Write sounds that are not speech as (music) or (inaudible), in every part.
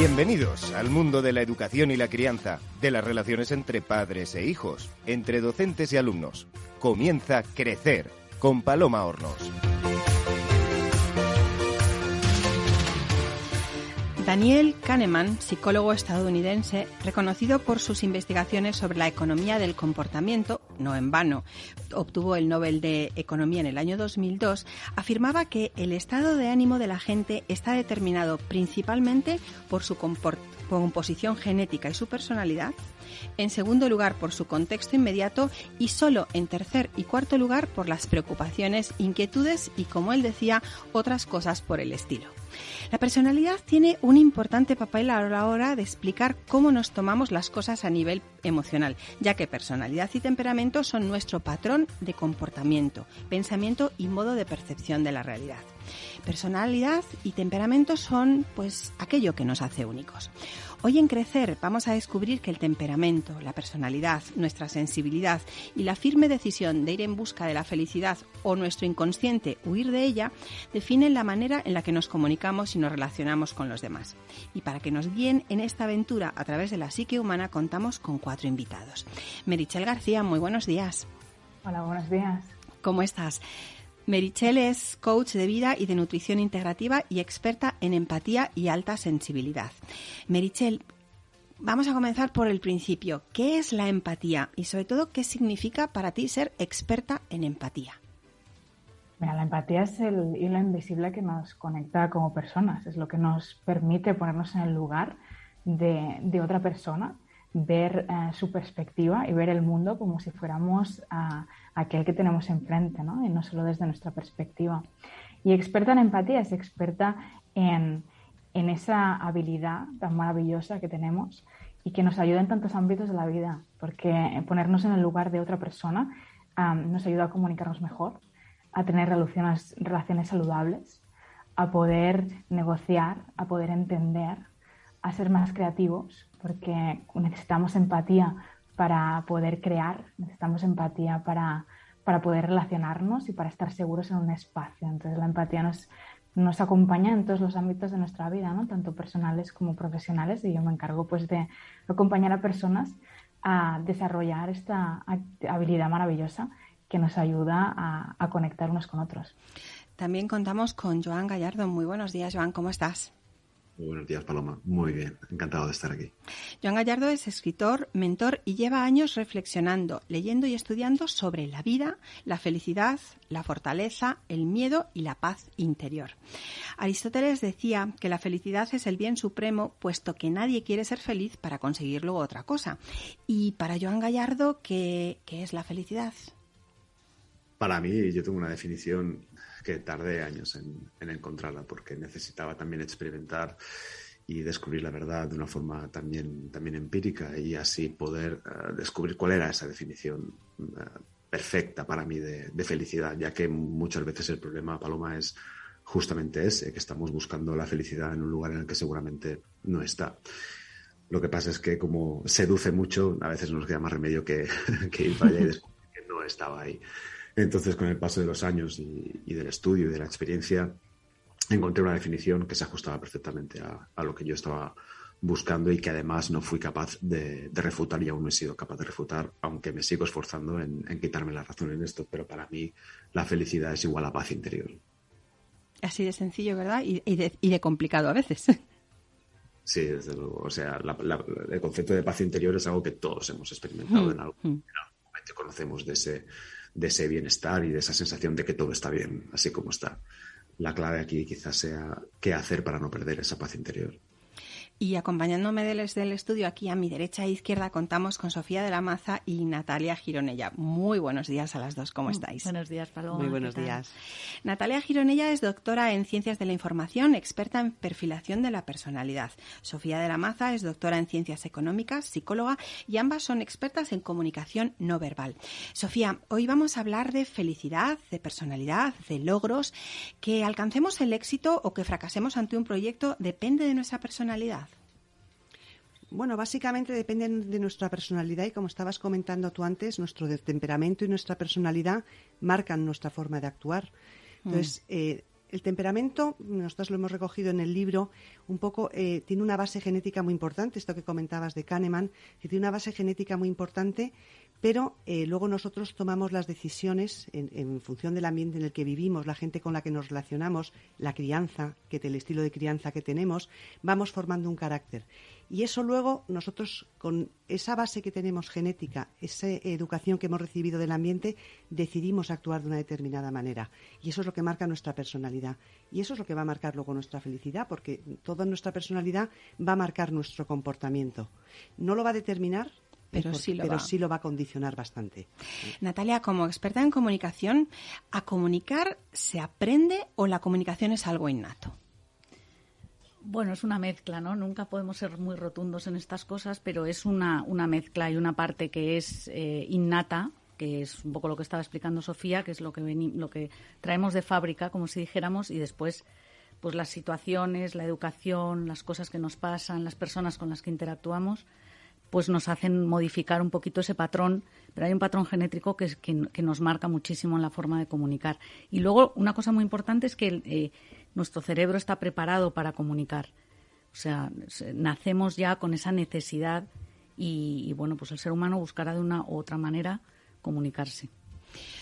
Bienvenidos al mundo de la educación y la crianza, de las relaciones entre padres e hijos, entre docentes y alumnos. Comienza Crecer con Paloma Hornos. Daniel Kahneman, psicólogo estadounidense, reconocido por sus investigaciones sobre la economía del comportamiento, no en vano, obtuvo el Nobel de Economía en el año 2002, afirmaba que el estado de ánimo de la gente está determinado principalmente por su composición genética y su personalidad, en segundo lugar por su contexto inmediato y solo en tercer y cuarto lugar por las preocupaciones, inquietudes y, como él decía, otras cosas por el estilo. La personalidad tiene un importante papel a la hora de explicar cómo nos tomamos las cosas a nivel emocional, ya que personalidad y temperamento son nuestro patrón de comportamiento, pensamiento y modo de percepción de la realidad. Personalidad y temperamento son pues aquello que nos hace únicos. Hoy en Crecer vamos a descubrir que el temperamento, la personalidad, nuestra sensibilidad y la firme decisión de ir en busca de la felicidad o nuestro inconsciente huir de ella definen la manera en la que nos comunicamos y nos relacionamos con los demás. Y para que nos guíen en esta aventura a través de la psique humana contamos con cuatro invitados. Merichel García, muy buenos días. Hola, buenos días. ¿Cómo estás? Merichel es coach de vida y de nutrición integrativa y experta en empatía y alta sensibilidad. Merichel, vamos a comenzar por el principio. ¿Qué es la empatía y sobre todo qué significa para ti ser experta en empatía? Mira, la empatía es el hilo invisible que nos conecta como personas, es lo que nos permite ponernos en el lugar de, otra persona, ver eh, su perspectiva y ver el mundo como si fuéramos a aquel que tenemos enfrente, ¿no? y no solo desde nuestra perspectiva. Y experta en empatía es experta en, esa habilidad tan maravillosa que tenemos y que nos ayuda en tantos ámbitos de la vida, porque ponernos en el lugar de otra persona nos ayuda a comunicarnos mejor, a tener relaciones, relaciones saludables, a poder negociar, a poder entender, a ser más creativos, porque necesitamos empatía para poder crear, necesitamos empatía para, para poder relacionarnos y para estar seguros en un espacio. Entonces la empatía nos, nos acompaña en todos los ámbitos de nuestra vida, ¿no? tanto personales como profesionales, y yo me encargo pues, de acompañar a personas a desarrollar esta habilidad maravillosa que nos ayuda a, a conectar unos con otros. También contamos con Joan Gallardo. Muy buenos días, Joan, ¿cómo estás? Buenos días, Paloma. Muy bien, encantado de estar aquí. Joan Gallardo es escritor, mentor y lleva años reflexionando, leyendo y estudiando sobre la vida, la felicidad, la fortaleza, el miedo y la paz interior. Aristóteles decía que la felicidad es el bien supremo, puesto que nadie quiere ser feliz para conseguir luego otra cosa. Y para Joan Gallardo, ¿qué, qué es la felicidad? Para mí, yo tengo una definición que tardé años en, encontrarla porque necesitaba también experimentar y descubrir la verdad de una forma también, también empírica y así poder eh, descubrir cuál era esa definición eh, perfecta para mí de, felicidad, ya que muchas veces el problema, Paloma, es justamente ese, que estamos buscando la felicidad en un lugar en el que seguramente no está. Lo que pasa es que como seduce mucho, a veces nos queda más remedio que, (laughs) que ir para allá y descubrir que no estaba ahí. Entonces, con el paso de los años y, del estudio y de la experiencia, encontré una definición que se ajustaba perfectamente a, lo que yo estaba buscando y que además no fui capaz de, refutar y aún no he sido capaz de refutar, aunque me sigo esforzando en, quitarme la razón en esto, pero para mí la felicidad es igual a paz interior. Así de sencillo, ¿verdad? Y, de, complicado a veces. (laughs) Sí, desde luego. O sea, el concepto de paz interior es algo que todos hemos experimentado mm, en, algún, mm. en algún momento. Conocemos de ese, de ese bienestar y de esa sensación de que todo está bien, así como está. La clave aquí quizás sea qué hacer para no perder esa paz interior. Y acompañándome desde el estudio aquí a mi derecha e izquierda contamos con Sofía de la Maza y Natalia Gironella. Muy buenos días a las dos, ¿cómo estáis? Buenos días, Paloma. Muy buenos días. Natalia Gironella es doctora en Ciencias de la Información, experta en perfilación de la personalidad. Sofía de la Maza es doctora en Ciencias Económicas, psicóloga y ambas son expertas en comunicación no verbal. Sofía, hoy vamos a hablar de felicidad, de personalidad, de logros. Que alcancemos el éxito o que fracasemos ante un proyecto depende de nuestra personalidad. Bueno, básicamente dependen de nuestra personalidad y como estabas comentando tú antes, nuestro temperamento y nuestra personalidad marcan nuestra forma de actuar. Entonces, mm. eh, el temperamento, nosotros lo hemos recogido en el libro, un poco eh, tiene una base genética muy importante, esto que comentabas de Kahneman, que tiene una base genética muy importante, pero eh, luego nosotros tomamos las decisiones en, función del ambiente en el que vivimos, la gente con la que nos relacionamos, la crianza, que el estilo de crianza que tenemos, vamos formando un carácter. Y eso luego nosotros, con esa base que tenemos genética, esa educación que hemos recibido del ambiente, decidimos actuar de una determinada manera. Y eso es lo que marca nuestra personalidad. Y eso es lo que va a marcar luego nuestra felicidad, porque toda nuestra personalidad va a marcar nuestro comportamiento. No lo va a determinar pero, sí, lo sí lo va a condicionar bastante. Natalia, como experta en comunicación, ¿a comunicar se aprende o la comunicación es algo innato? Bueno, es una mezcla, ¿no? Nunca podemos ser muy rotundos en estas cosas, pero es una, una mezcla y una parte que es eh, innata, que es un poco lo que estaba explicando Sofía, que es lo que, lo que traemos de fábrica, como si dijéramos, y después pues las situaciones, la educación, las cosas que nos pasan, las personas con las que interactuamos, pues nos hacen modificar un poquito ese patrón, pero hay un patrón genético que, que, nos marca muchísimo en la forma de comunicar. Y luego, una cosa muy importante es que eh, nuestro cerebro está preparado para comunicar. O sea, nacemos ya con esa necesidad y, bueno, pues el ser humano buscará de una u otra manera comunicarse.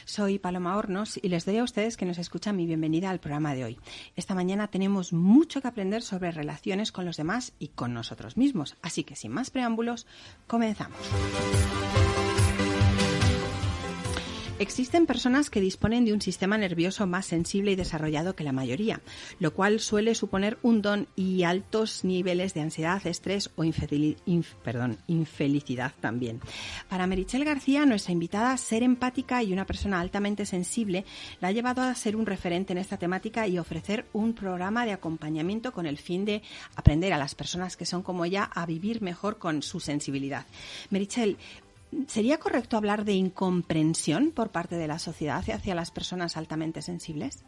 Soy Paloma Hornos y les doy a ustedes que nos escuchan mi bienvenida al programa de hoy. Esta mañana tenemos mucho que aprender sobre relaciones con los demás y con nosotros mismos, así que sin más preámbulos, comenzamos. Existen personas que disponen de un sistema nervioso más sensible y desarrollado que la mayoría, lo cual suele suponer un don y altos niveles de ansiedad, estrés o infelicidad también. Para Merichel García, nuestra invitada, ser empática y una persona altamente sensible la ha llevado a ser un referente en esta temática y ofrecer un programa de acompañamiento con el fin de aprender a las personas que son como ella a vivir mejor con su sensibilidad. Merichel, ¿Sería correcto hablar de incomprensión por parte de la sociedad hacia las personas altamente sensibles?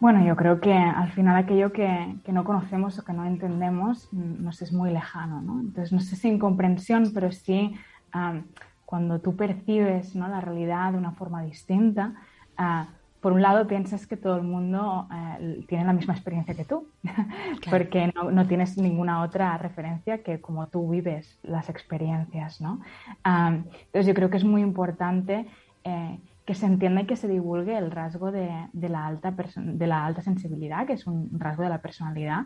Bueno, yo creo que al final aquello que, no conocemos o que no entendemos mm, nos es muy lejano, ¿no? Entonces, no sé si incomprensión, pero sí cuando tú percibes ¿no? la realidad de una forma distinta, ah, por un lado piensas que todo el mundo eh, tiene la misma experiencia que tú, (laughs) porque no, tienes ninguna otra referencia que como tú vives las experiencias, ¿no? entonces yo creo que es muy importante eh, que se entienda y que se divulgue el rasgo de, la, alta de la alta sensibilidad, que es un rasgo de la personalidad,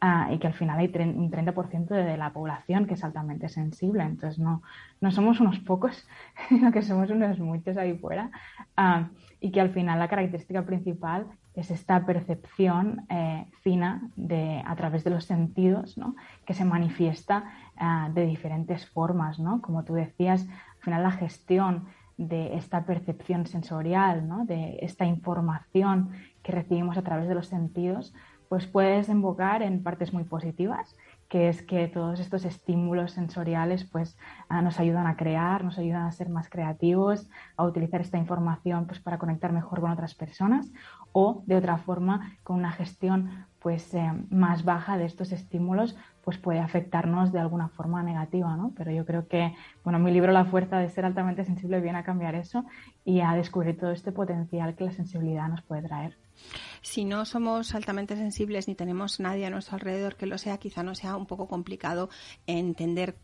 ah, y que al final hay un 30% de, la población que es altamente sensible. Entonces no, no somos unos pocos, (laughs) sino que somos unos muchos ahí fuera, ah, y que al final la característica principal es esta percepción eh, fina de, a través de los sentidos, ¿no? que se manifiesta ah, de diferentes formas. ¿no? Como tú decías, al final la gestión de esta percepción sensorial, ¿no? de esta información que recibimos a través de los sentidos, pues puede desembocar en partes muy positivas, que es que todos estos estímulos sensoriales pues, ah, nos ayudan a crear, nos ayudan a ser más creativos, a utilizar esta información pues, para conectar mejor con otras personas o de otra forma con una gestión pues, eh, más baja de estos estímulos pues puede afectarnos de alguna forma negativa, ¿no? Pero yo creo que, bueno, mi libro La fuerza de ser altamente sensible viene a cambiar eso y a descubrir todo este potencial que la sensibilidad nos puede traer. Si no somos altamente sensibles ni tenemos nadie a nuestro alrededor que lo sea, quizá no sea un poco complicado entender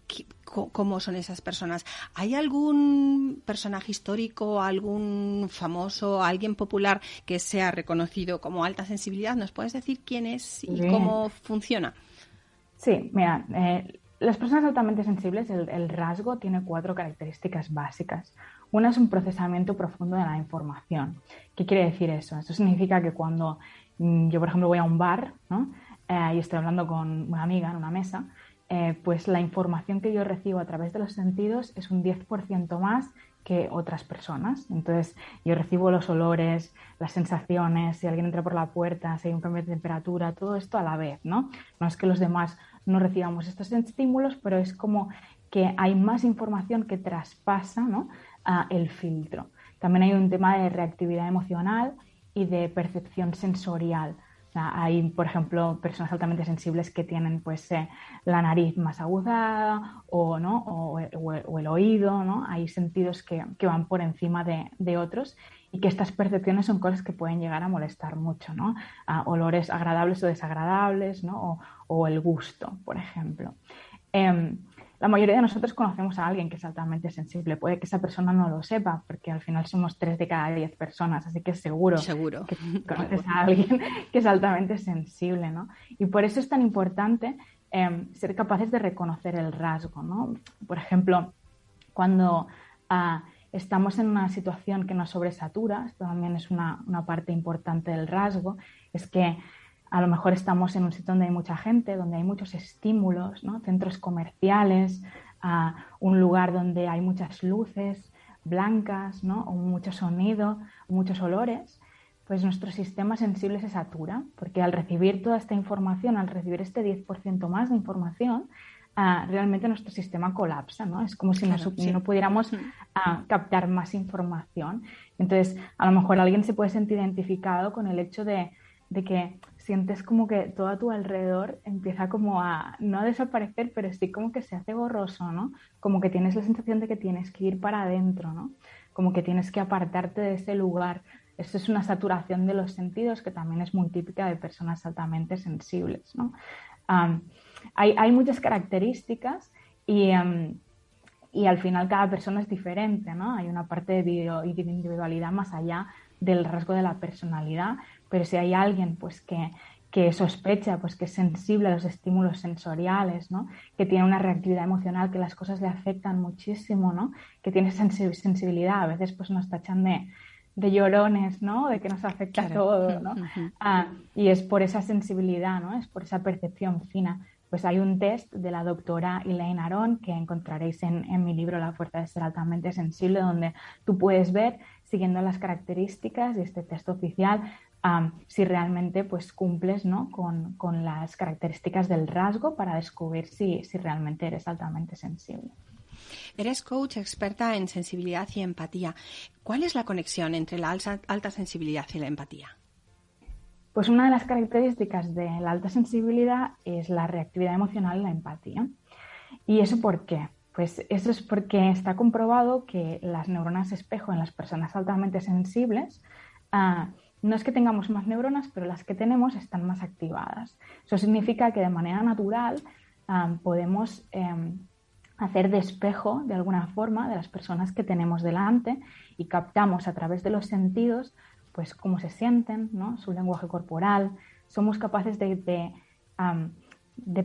cómo son esas personas. ¿Hay algún personaje histórico, algún famoso, alguien popular que sea reconocido como alta sensibilidad? ¿Nos puedes decir quién es y cómo funciona? Sí, mira, eh, las personas altamente sensibles, el, rasgo tiene cuatro características básicas. Una es un procesamiento profundo de la información. ¿Qué quiere decir eso? Eso significa que cuando mm, yo, por ejemplo, voy a un bar eh, y estoy hablando con una amiga en una mesa, eh, pues la información que yo recibo a través de los sentidos es un 10% más que otras personas. Entonces, yo recibo los olores, las sensaciones, si alguien entra por la puerta, si hay un cambio de temperatura, todo esto a la vez, ¿no? No es que los demás no recibamos estos estímulos, pero es como que hay más información que traspasa ¿no? El filtro. También hay un tema de reactividad emocional y de percepción sensorial hay, por ejemplo, personas altamente sensibles que tienen pues, eh, la nariz más aguzada o, ¿no? o, el oído, ¿no? hay sentidos que, van por encima de, otros y que estas percepciones son cosas que pueden llegar a molestar mucho, ¿no? olores agradables o desagradables, ¿no? O, el gusto, por ejemplo. Em, la mayoría de nosotros conocemos a alguien que es altamente sensible. Puede que esa persona no lo sepa, porque al final somos tres de cada diez personas, así que seguro, seguro. que (laughs) conoces a alguien que es altamente sensible, ¿no? Y por eso es tan importante em, ser capaces de reconocer el rasgo, ¿no? Por ejemplo, cuando ah, estamos en una situación que nos sobresatura, esto también es una, una parte importante del rasgo, es que a lo mejor estamos en un sitio donde hay mucha gente, donde hay muchos estímulos, centros comerciales, un lugar donde hay muchas luces blancas, ¿no? o mucho sonido, muchos olores, pues nuestro sistema sensible se satura, porque al recibir toda esta información, al recibir este 10% más de información, ah, realmente nuestro sistema colapsa, ¿no? Es como si, no, pudiéramos ah, captar más información. Entonces, a lo mejor alguien se puede sentir identificado con el hecho de, de que sientes como que todo a tu alrededor empieza como a, no a desaparecer, pero sí como que se hace borroso, ¿no? Como que tienes la sensación de que tienes que ir para adentro, ¿no? Como que tienes que apartarte de ese lugar. Esto es una saturación de los sentidos que también es muy típica de personas altamente sensibles, ¿no? hay, hay, muchas características y, y al final cada persona es diferente, ¿no? Hay una parte de individualidad más allá del rasgo de la personalidad, pero si hay alguien pues que, sospecha pues que es sensible a los estímulos sensoriales, ¿no? que tiene una reactividad emocional, que las cosas le afectan muchísimo, ¿no? que tiene sensibilidad, a veces pues nos tachan de, de llorones, ¿no? de que nos afecta todo. ¿no? Ah, y es por esa sensibilidad, ¿no? es por esa percepción fina. Pues hay un test de la doctora Elaine Aron que encontraréis en, en mi libro La fuerza de ser altamente sensible, donde tú puedes ver, siguiendo las características de este test oficial, si realmente pues cumples ¿no? con, con, las características del rasgo para descubrir si, si realmente eres altamente sensible. Eres coach experta en sensibilidad y empatía. ¿Cuál es la conexión entre la alta, alta sensibilidad y la empatía? Pues una de las características de la alta sensibilidad es la reactividad emocional y la empatía. ¿Y eso por qué? Pues eso es porque está comprobado que las neuronas espejo en las personas altamente sensibles uh, no es que tengamos más neuronas, pero las que tenemos están más activadas. Eso significa que de manera natural podemos em, hacer despejo de alguna forma de las personas que tenemos delante y captamos a través de los sentidos pues cómo se sienten, ¿no? su lenguaje corporal. Somos capaces de, de,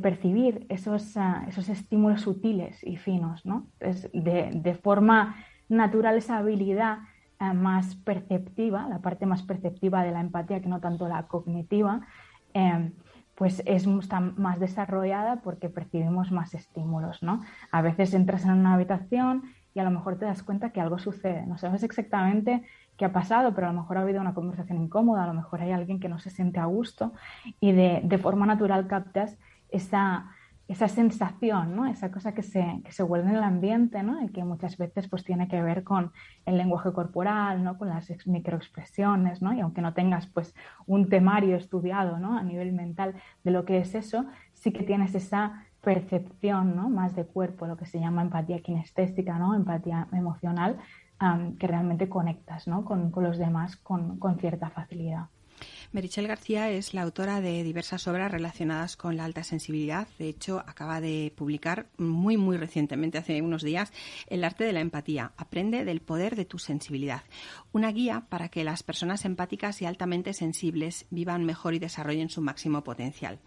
percibir esos, ah, esos, estímulos sutiles y finos. ¿no? de, de forma natural esa habilidad eh, más perceptiva, la parte más perceptiva de la empatía que no tanto la cognitiva, eh, pues es está más desarrollada porque percibimos más estímulos, ¿no? A veces entras en una habitación y a lo mejor te das cuenta que algo sucede, no sabes exactamente qué ha pasado, pero a lo mejor ha habido una conversación incómoda, a lo mejor hay alguien que no se siente a gusto y de, de forma natural captas esa, esa sensación, ¿no? esa cosa que se, que se vuelve en el ambiente ¿no? y que muchas veces pues, tiene que ver con el lenguaje corporal, ¿no? con las microexpresiones, ¿no? y aunque no tengas pues, un temario estudiado ¿no? a nivel mental de lo que es eso, sí que tienes esa percepción ¿no? más de cuerpo, lo que se llama empatía kinestésica, ¿no? empatía emocional, que realmente conectas ¿no? con, con los demás con, con cierta facilidad. Merichel García es la autora de diversas obras relacionadas con la alta sensibilidad. De hecho, acaba de publicar muy, muy recientemente, hace unos días, El arte de la empatía. Aprende del poder de tu sensibilidad. Una guía para que las personas empáticas y altamente sensibles vivan mejor y desarrollen su máximo potencial.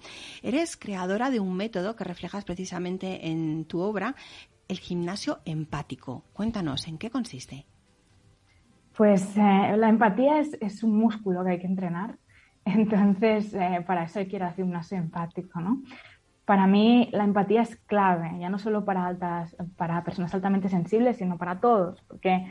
Eres creadora de un método que reflejas precisamente en tu obra, el gimnasio empático. Cuéntanos, ¿en qué consiste? Pues eh, la empatía es, un músculo que hay que entrenar (laughs) entonces, eh, para eso hay que ir a gimnasio empático, ¿no? Para mí la empatía es clave, ya no solo para, para personas altamente sensibles, sino para todos, porque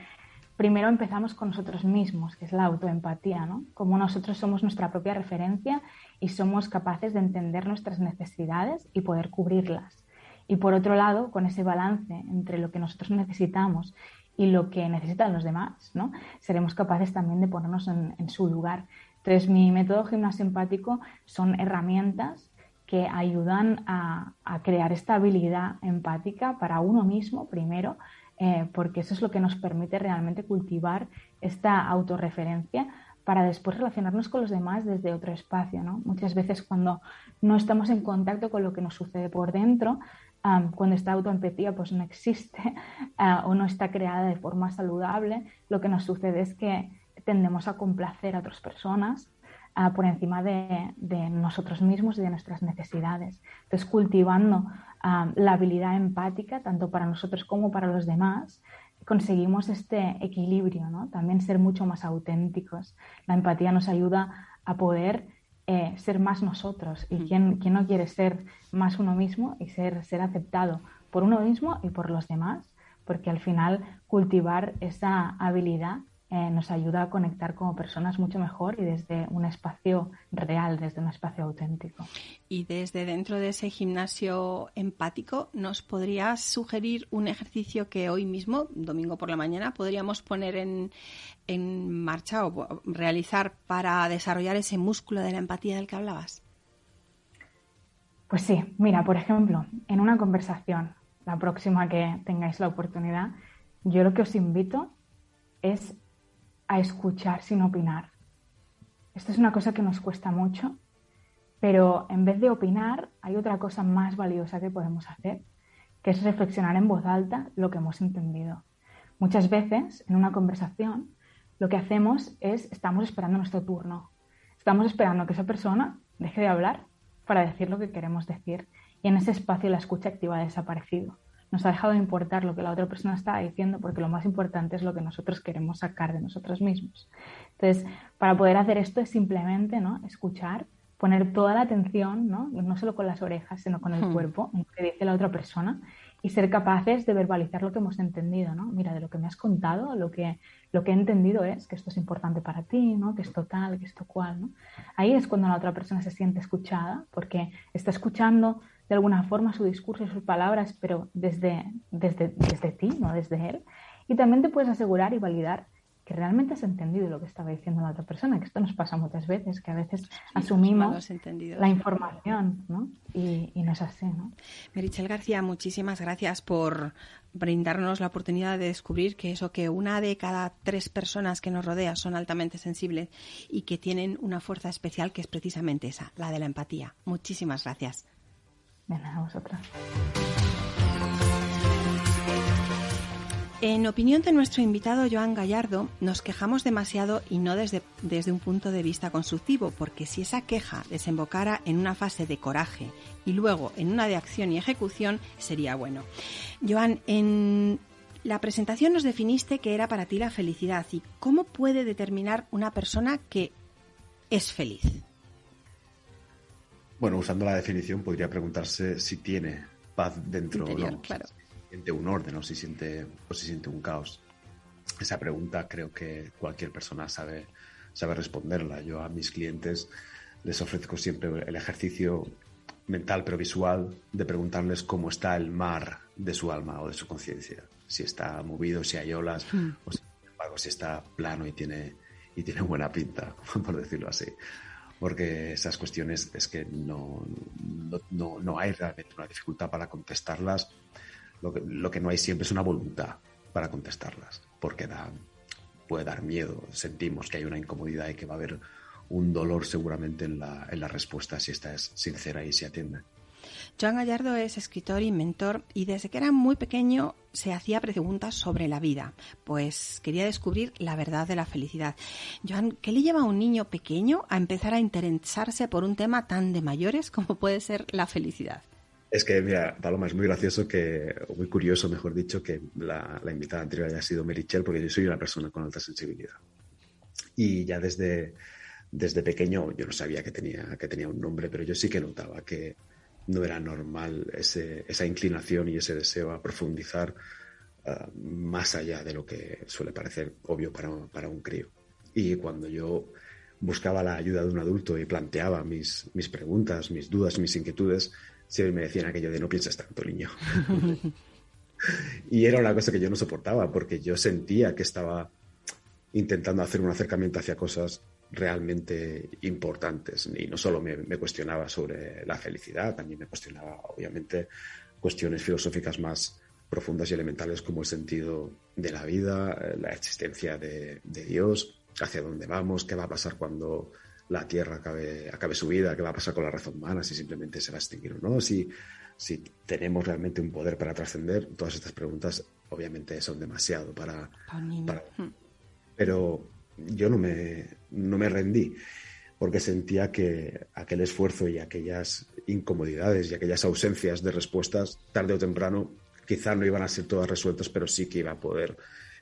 primero empezamos con nosotros mismos, que es la autoempatía, ¿no? Como nosotros somos nuestra propia referencia y somos capaces de entender nuestras necesidades y poder cubrirlas. Y por otro lado, con ese balance entre lo que nosotros necesitamos y lo que necesitan los demás, ¿no? Seremos capaces también de ponernos en su lugar entonces, mi método gimnasio empático son herramientas que ayudan a, crear esta habilidad empática para uno mismo primero eh, porque eso es lo que nos permite realmente cultivar esta autorreferencia para después relacionarnos con los demás desde otro espacio. ¿no? Muchas veces cuando no estamos en contacto con lo que nos sucede por dentro, cuando esta autoempatía pues no existe (laughs) ah, o no está creada de forma saludable, lo que nos sucede es que tendemos a complacer a otras personas ah, por encima de, nosotros mismos y de nuestras necesidades. Entonces, cultivando la habilidad empática, tanto para nosotros como para los demás, conseguimos este equilibrio, ¿no? También ser mucho más auténticos. La empatía nos ayuda a poder eh, ser más nosotros. ¿Y quién, quién, no quiere ser más uno mismo y ser, ser aceptado por uno mismo y por los demás? Porque al final cultivar esa habilidad eh, nos ayuda a conectar como personas mucho mejor y desde un espacio real, desde un espacio auténtico. Y desde dentro de ese gimnasio empático, ¿nos podrías sugerir un ejercicio que hoy mismo, domingo por la mañana, podríamos poner en, en marcha o realizar para desarrollar ese músculo de la empatía del que hablabas? Pues sí, mira, por ejemplo, en una conversación, la próxima que tengáis la oportunidad, yo lo que os invito es a escuchar sin opinar. Esto es una cosa que nos cuesta mucho, pero en vez de opinar hay otra cosa más valiosa que podemos hacer, que es reflexionar en voz alta lo que hemos entendido. Muchas veces en una conversación lo que hacemos es estamos esperando nuestro turno. Estamos esperando que esa persona deje de hablar para decir lo que queremos decir y en ese espacio la escucha activa ha desaparecido nos ha dejado de importar lo que la otra persona está diciendo porque lo más importante es lo que nosotros queremos sacar de nosotros mismos. Entonces, para poder hacer esto es simplemente ¿no? escuchar, poner toda la atención, ¿no? no solo con las orejas, sino con el hmm. cuerpo, en lo que dice la otra persona y ser capaces de verbalizar lo que hemos entendido, ¿no? Mira, de lo que me has contado, lo que, lo que he entendido es que esto es importante para ti, ¿no? Que esto tal, que esto cual, ¿no? Ahí es cuando la otra persona se siente escuchada, porque está escuchando de alguna forma su discurso y sus palabras, pero desde, desde, desde ti, no desde él. Y también te puedes asegurar y validar que realmente has entendido lo que estaba diciendo la otra persona, que esto nos pasa muchas veces, que a veces asumimos la información, ¿no? Y, no es así, ¿no? Merichel García, muchísimas gracias por brindarnos la oportunidad de descubrir que eso, que una de cada tres personas que nos rodea son altamente sensibles y que tienen una fuerza especial que es precisamente esa, la de la empatía. Muchísimas gracias. Vosotras. En opinión de nuestro invitado Joan Gallardo, nos quejamos demasiado y no desde, desde, un punto de vista constructivo, porque si esa queja desembocara en una fase de coraje y luego en una de acción y ejecución, sería bueno. Joan, en la presentación nos definiste que era para ti la felicidad y cómo puede determinar una persona que es feliz. Bueno, usando la definición podría preguntarse si tiene paz dentro o no. Claro. Si siente un orden o si siente, o si siente un caos. Esa pregunta creo que cualquier persona sabe, sabe responderla. Yo a mis clientes les ofrezco siempre el ejercicio mental pero visual de preguntarles cómo está el mar de su alma o de su conciencia. Si está movido, si hay olas, hmm. o si, si está plano y tiene, y tiene buena pinta, (laughs) por decirlo así porque esas cuestiones es que no, no, no, hay realmente una dificultad para contestarlas. Lo que, lo que, no hay siempre es una voluntad para contestarlas, porque da, puede dar miedo. Sentimos que hay una incomodidad y que va a haber un dolor seguramente en la, en la respuesta si esta es sincera y se atiende. Joan Gallardo es escritor y mentor y desde que era muy pequeño se hacía preguntas sobre la vida, pues quería descubrir la verdad de la felicidad. Joan, ¿qué le lleva a un niño pequeño a empezar a interesarse por un tema tan de mayores como puede ser la felicidad? Es que, mira, Paloma, es muy gracioso que, muy curioso, mejor dicho, que la, invitada anterior haya sido Merichel, porque yo soy una persona con alta sensibilidad. Y ya desde, desde pequeño yo no sabía que tenía, que tenía un nombre, pero yo sí que notaba que, no era normal esa inclinación y ese deseo a profundizar ah, más allá de lo que suele parecer obvio para, un crío. Y cuando yo buscaba la ayuda de un adulto y planteaba mis, mis preguntas, mis dudas, mis inquietudes, siempre me decían aquello de no pienses tanto, niño. (laughs) y era una cosa que yo no soportaba porque yo sentía que estaba intentando hacer un acercamiento hacia cosas realmente importantes. Y no solo me, cuestionaba sobre la felicidad, también me cuestionaba, obviamente, cuestiones filosóficas más, profundas y elementales como el sentido de la vida, eh, la existencia de, Dios, hacia dónde vamos, qué va a pasar cuando la Tierra acabe, acabe su vida, qué va a pasar con la raza humana, si simplemente se va a extinguir o no, si, si tenemos realmente un poder para trascender. Todas estas preguntas obviamente son demasiado para... Hmm. Pero yo no me, no me rendí porque sentía que aquel esfuerzo y aquellas incomodidades y aquellas ausencias de respuestas, tarde o temprano, quizá no iban a ser todas resueltas, pero sí que iba a poder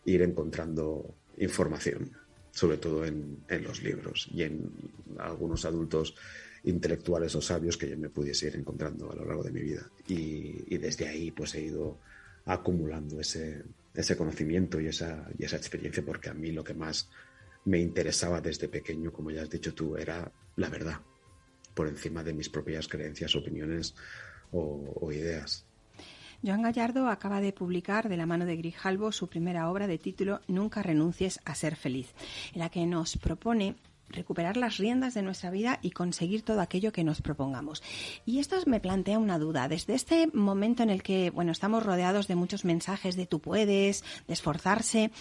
ir encontrando información, sobre todo en, los libros y en algunos adultos intelectuales o sabios que yo me pudiese ir encontrando a lo largo de mi vida. Y, desde ahí pues he ido acumulando ese, ese conocimiento y esa, y esa experiencia porque a mí lo que más me interesaba desde pequeño, como ya has dicho tú, era la verdad, por encima de mis propias creencias, opiniones o, ideas. Joan Gallardo acaba de publicar de la mano de Grijalvo su primera obra de título Nunca renuncies a ser feliz, en la que nos propone recuperar las riendas de nuestra vida y conseguir todo aquello que nos propongamos. Y esto me plantea una duda. Desde este momento en el que, bueno, estamos rodeados de muchos mensajes de tú puedes, de esforzarse,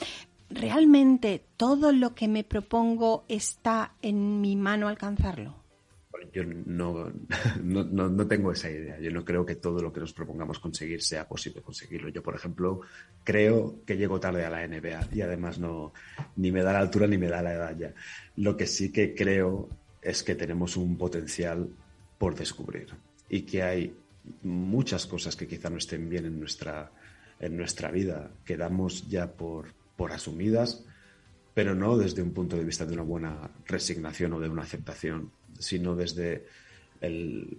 ¿realmente todo lo que me propongo está en mi mano alcanzarlo? Yo (laughs) no, no, tengo esa idea. Yo no creo que todo lo que nos propongamos conseguir sea posible conseguirlo. Yo, por ejemplo, creo que llego tarde a la NBA y además no ni me da la altura ni me da la edad ya. Lo que sí que creo es que tenemos un potencial por descubrir y que hay muchas cosas que quizá no estén bien en nuestra, en nuestra vida, que damos ya por, por asumidas, pero no desde un punto de vista de una buena resignación o de una aceptación, sino desde el,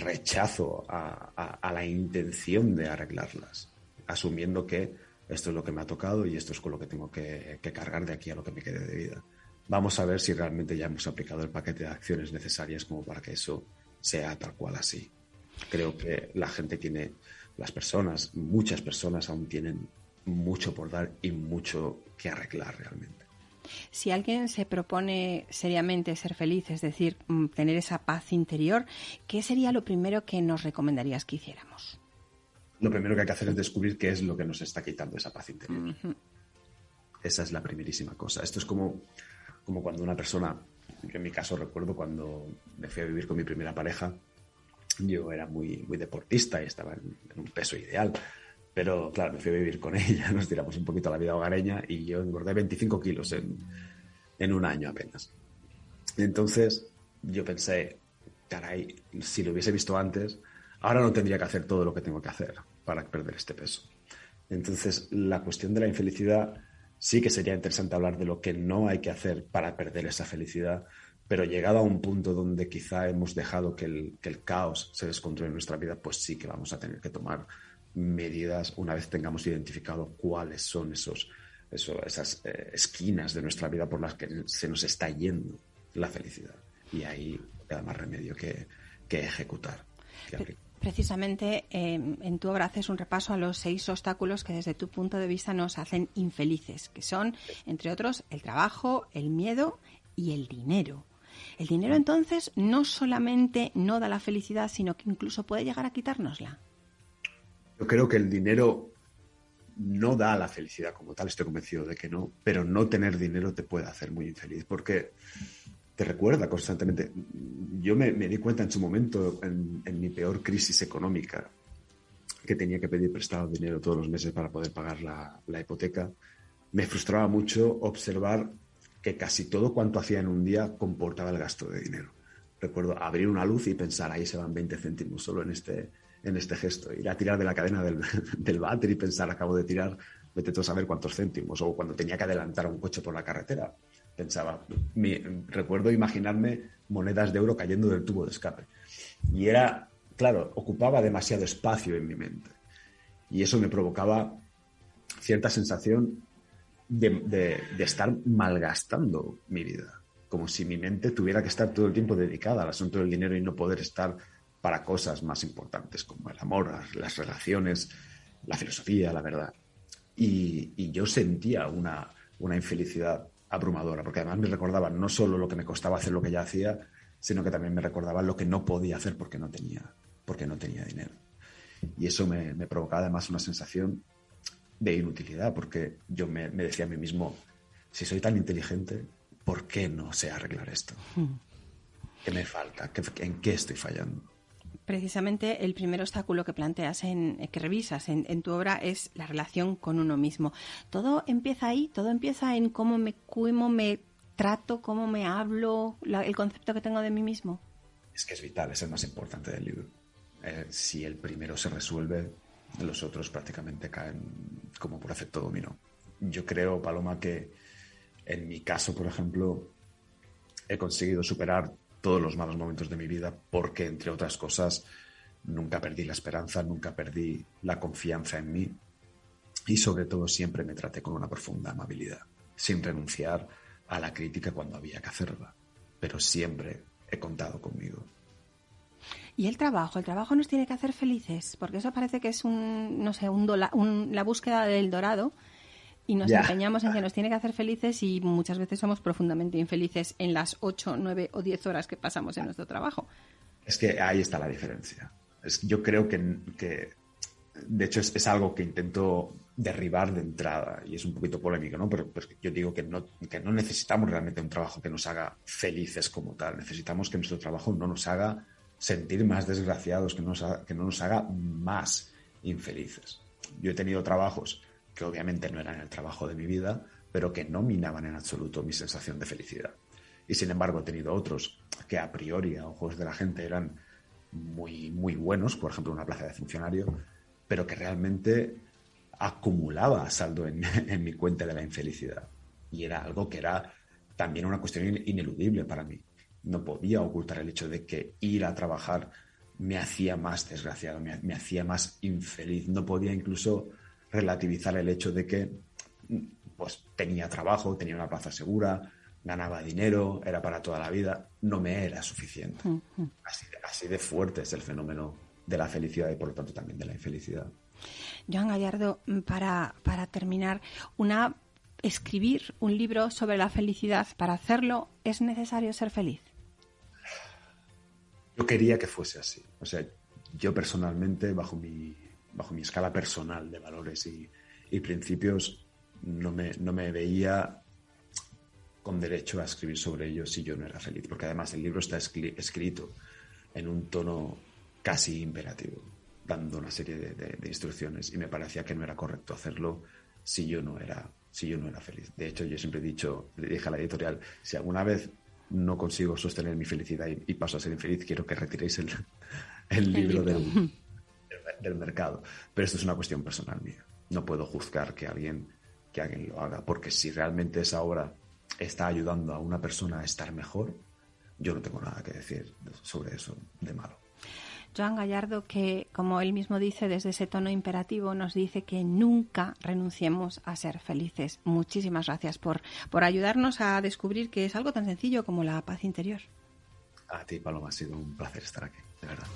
rechazo a, la intención de arreglarlas, asumiendo que esto es lo que me ha tocado y esto es con lo que tengo que, que cargar de aquí a lo que me quede de vida. Vamos a ver si realmente ya hemos aplicado el paquete de acciones necesarias como para que eso sea tal cual así. Creo que la gente tiene, las personas, muchas personas aún tienen mucho por dar y mucho que arreglar realmente. Si alguien se propone seriamente ser feliz, es decir, mm, tener esa paz interior, ¿qué sería lo primero que nos recomendarías que hiciéramos? Lo primero que hay que hacer es descubrir qué es lo que nos está quitando esa paz interior. Esa es la primerísima cosa. Esto es como, como cuando una persona, en mi caso recuerdo cuando me fui a vivir con mi primera pareja, yo era muy, muy deportista y estaba en un peso ideal pero claro, me fui a vivir con (laughs) ella, nos tiramos un poquito a la vida hogareña y yo engordé 25 kilos en, un año apenas. Entonces yo pensé, caray, si lo hubiese visto antes, ahora no tendría que hacer todo lo que tengo que hacer para perder este peso. Entonces, la cuestión de la infelicidad sí que sería interesante hablar de lo que no hay que hacer para perder esa felicidad, pero llegado a un punto donde quizá hemos dejado que el, que el caos se descontrole en nuestra vida, pues sí que vamos a tener que tomar medidas una vez tengamos identificado cuáles son esos, esas eh, esquinas de nuestra vida por las que se nos está yendo la felicidad. Y ahí queda más remedio que, ejecutar. Precisamente em, en tu obra haces un repaso a los seis obstáculos que desde tu punto de vista nos hacen infelices, que son, entre otros, el trabajo, el miedo y el dinero. El dinero entonces no solamente no da la felicidad, sino que incluso puede llegar a quitárnosla. Yo creo que el dinero no da la felicidad como tal, estoy convencido de que no, pero no tener dinero te puede hacer muy infeliz porque te recuerda constantemente. Yo me, di cuenta en su momento, en, mi peor crisis económica, que tenía que pedir prestado dinero todos los meses para poder pagar la, la hipoteca. Me frustraba mucho observar que casi todo cuanto hacía en un día comportaba el gasto de dinero. Recuerdo abrir una luz y pensar, ahí se van 20 céntimos solo en este, en este gesto. Ir a tirar de la cadena del, (laughs) del váter y pensar, acabo de tirar, vete tú a saber cuántos céntimos. O cuando tenía que adelantar un coche por la carretera, pensaba, recuerdo imaginarme monedas de euro cayendo del tubo de escape. Y era, claro, ocupaba demasiado espacio en mi mente. Y eso me provocaba cierta sensación de, de, estar malgastando mi vida. Como si mi mente tuviera que estar todo el tiempo dedicada al asunto del dinero y no poder estar para cosas más importantes como el amor, las relaciones, la filosofía, la verdad. Y, yo sentía una, una, infelicidad abrumadora, porque además me recordaba no solo lo que me costaba hacer lo que ya hacía, sino que también me recordaba lo que no podía hacer porque no tenía, porque no tenía dinero. Y eso me, me provocaba además una sensación de inutilidad, porque yo me, me, decía a mí mismo, si soy tan inteligente, ¿por qué no sé arreglar esto? Hmm. ¿Qué me falta? ¿En qué estoy fallando? Precisamente el primer obstáculo que planteas, en, que revisas en, tu obra, es la relación con uno mismo. Todo empieza ahí, todo empieza en cómo me, cómo me trato, cómo me hablo, el concepto que tengo de mí mismo. Es que es vital, es el más importante del libro. Eh, si el primero se resuelve, los otros prácticamente caen como por efecto dominó. Yo creo, Paloma, que en mi caso, por ejemplo, he conseguido superar todos los malos momentos de mi vida porque, entre otras cosas, nunca perdí la esperanza, nunca perdí la confianza en mí y sobre todo siempre me traté con una profunda amabilidad, sin renunciar a la crítica cuando había que hacerla, pero siempre he contado conmigo. Y el trabajo, el trabajo nos tiene que hacer felices, porque eso parece que es un, no sé, un, la búsqueda del dorado y nos empeñamos en que nos tiene que hacer felices y muchas veces somos profundamente infelices en las 8, 9 o 10 horas que pasamos en nuestro trabajo. Es que ahí está la diferencia. Es, yo creo que, que de hecho, es, es, algo que intento derribar de entrada y es un poquito polémico, ¿no? Pero, yo digo que no, que no necesitamos realmente un trabajo que nos haga felices como tal. Necesitamos que nuestro trabajo no nos haga sentir más desgraciados, que, nos que no nos haga más infelices. Yo he tenido trabajos que obviamente no eran el trabajo de mi vida, pero que no minaban en absoluto mi sensación de felicidad. Y sin embargo he tenido otros que a priori, a ojos de la gente, eran muy, muy buenos, por ejemplo, una plaza de funcionario, pero que realmente acumulaba saldo en, (laughs) mi cuenta de la infelicidad. Y era algo que era también una cuestión ineludible para mí. No podía ocultar el hecho de que ir a trabajar me hacía más desgraciado, me hacía más infeliz. No podía incluso relativizar el hecho de que pues tenía trabajo, tenía una plaza segura, ganaba dinero, era para toda la vida, no me era suficiente. así, de, así de fuerte es el fenómeno de la felicidad y por lo tanto también de la infelicidad. Joan Gallardo, para, para terminar, una escribir un libro sobre la felicidad, para hacerlo, ¿es necesario ser feliz? Yo quería que fuese así. O sea, yo personalmente, bajo mi, bajo mi escala personal de valores y, principios, no me, no me veía con derecho a escribir sobre ellos si yo no era feliz, porque además el libro está escrito en un tono casi imperativo, dando una serie de, instrucciones y me parecía que no era correcto hacerlo si yo no era si yo no era feliz. De hecho, yo siempre he dicho, le dije a la editorial, si alguna vez no consigo sostener mi felicidad y, paso a ser infeliz, quiero que retiréis el, (laughs) el, libro, Del, del mercado. Pero esto es una cuestión personal mía. No puedo juzgar que alguien, que alguien lo haga, porque si realmente esa obra está ayudando a una persona a estar mejor, yo no tengo nada que decir sobre eso de malo. Joan Gallardo, que como él mismo dice desde ese tono imperativo, nos dice que nunca renunciemos a ser felices. Muchísimas gracias por, por ayudarnos a descubrir que es algo tan sencillo como la paz interior. A ti, Paloma, ha sido un placer estar aquí, de verdad.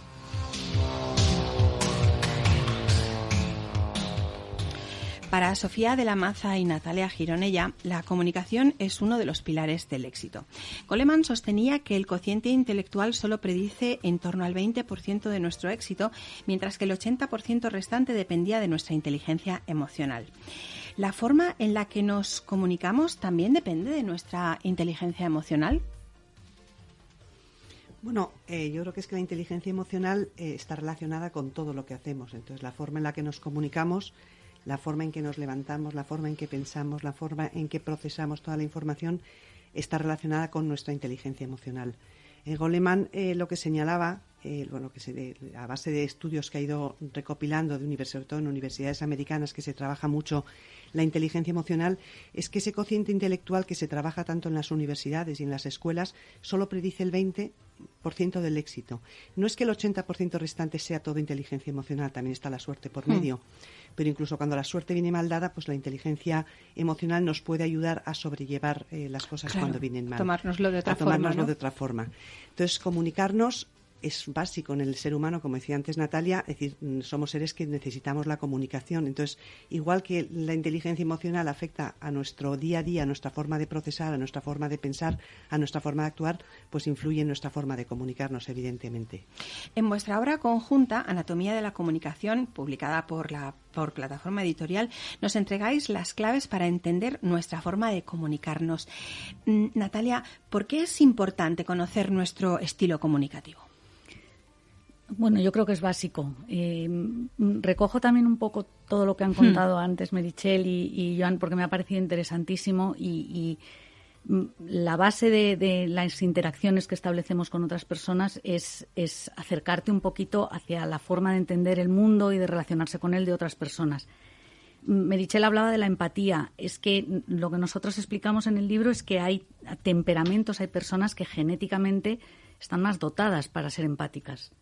Para Sofía de la Maza y Natalia Gironella, la comunicación es uno de los pilares del éxito. Goleman sostenía que el cociente intelectual solo predice en torno al 20% de nuestro éxito, mientras que el 80% restante dependía de nuestra inteligencia emocional. ¿La forma en la que nos comunicamos también depende de nuestra inteligencia emocional? Bueno, eh, yo creo que es que la inteligencia emocional eh, está relacionada con todo lo que hacemos. Entonces, la forma en la que nos comunicamos la forma en que nos levantamos, la forma en que pensamos, la forma en que procesamos toda la información está relacionada con nuestra inteligencia emocional. Eh, Goleman eh, lo que señalaba, eh, bueno, que a base de estudios que ha ido recopilando, de sobre todo en universidades americanas, que se trabaja mucho la inteligencia emocional, es que ese cociente intelectual que se trabaja tanto en las universidades y en las escuelas solo predice el 20 del éxito. No es que el 80% restante sea todo inteligencia emocional, también está la suerte por hmm. medio. Pero incluso cuando la suerte viene mal dada, pues la inteligencia emocional nos puede ayudar a sobrellevar eh, las cosas cuando vienen mal. Tomárnoslo de otra a tomárnoslo de otra forma. Entonces, comunicarnos es básico en el ser humano, como decía antes Natalia, es decir, mm, somos seres que necesitamos la comunicación. Entonces, igual que la inteligencia emocional afecta a nuestro día a día, a nuestra forma de procesar, a nuestra forma de pensar, a nuestra forma de actuar, pues influye en nuestra forma de comunicarnos, evidentemente. En vuestra obra conjunta, Anatomía de la Comunicación, publicada por la por plataforma editorial, nos entregáis las claves para entender nuestra forma de comunicarnos. Mm, Natalia, ¿por qué es importante conocer nuestro estilo comunicativo? Bueno, yo creo que es básico. Eh, recojo también un poco todo lo que han hmm. contado antes Merichel y, Joan, porque me ha parecido interesantísimo y, mm, la base de, las interacciones que establecemos con otras personas es, es, acercarte un poquito hacia la forma de entender el mundo y de relacionarse con él de otras personas. Merichel hablaba de la empatía. Es que lo que nosotros explicamos en el libro es que hay temperamentos, hay personas que genéticamente están más dotadas para ser empáticas.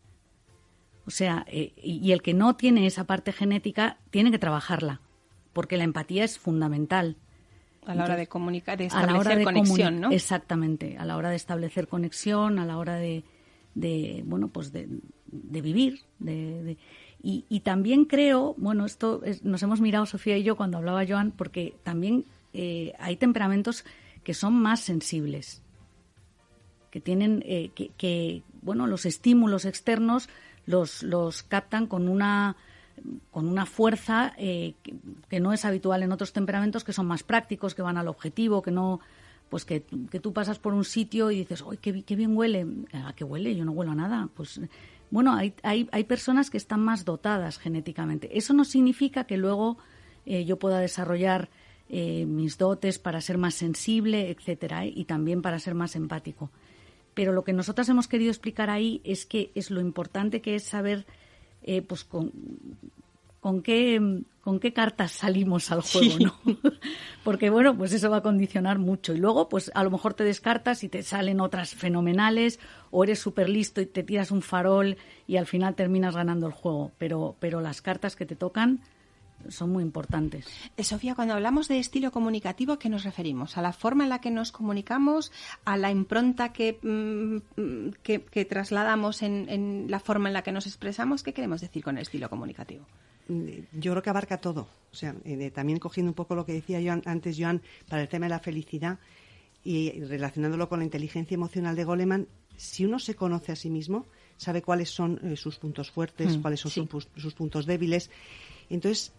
O sea, eh, y el que no tiene esa parte genética tiene que trabajarla, porque la empatía es fundamental. A la hora de comunicar, de establecer conexión, ¿no? Exactamente, a la hora de establecer conexión, a la hora de, bueno, pues de, vivir, de, y, también creo, bueno, esto nos hemos mirado Sofía y yo cuando hablaba Joan, porque también eh, hay temperamentos que son más sensibles, que tienen, eh, que, bueno, los estímulos externos los, captan con una con una fuerza eh, que, no es habitual en otros temperamentos que son más prácticos, que van al objetivo, que no pues que, que tú pasas por un sitio y dices, ¡ay, qué, bien huele! ¿A qué huele? Yo no huelo a nada. Pues bueno, hay, hay, hay personas que están más dotadas genéticamente. Eso no significa que luego eh, yo pueda desarrollar eh, mis dotes para ser más sensible, etcétera, y también para ser más empático. Pero lo que nosotras hemos querido explicar ahí es que es lo importante que es saber eh, pues con, con qué con qué cartas salimos al juego, ¿no? (laughs) Porque bueno, pues eso va a condicionar mucho. Y luego, pues a lo mejor te descartas y te salen otras fenomenales, o eres súper listo y te tiras un farol y al final terminas ganando el juego. Pero, pero las cartas que te tocan son muy importantes. Eh, Sofía, cuando hablamos de estilo comunicativo, ¿a qué nos referimos? ¿A la forma en la que nos comunicamos? ¿A la impronta que, mm, que, trasladamos en, la forma en la que nos expresamos? ¿Qué queremos decir con el estilo comunicativo? Mm, yo creo que abarca todo. O sea, eh, también cogiendo un poco lo que decía yo antes, Joan, para el tema de la felicidad y relacionándolo con la inteligencia emocional de Goleman, si uno se conoce a sí mismo, sabe cuáles son eh, sus puntos fuertes, mm, cuáles son sus, sus puntos débiles. Entonces,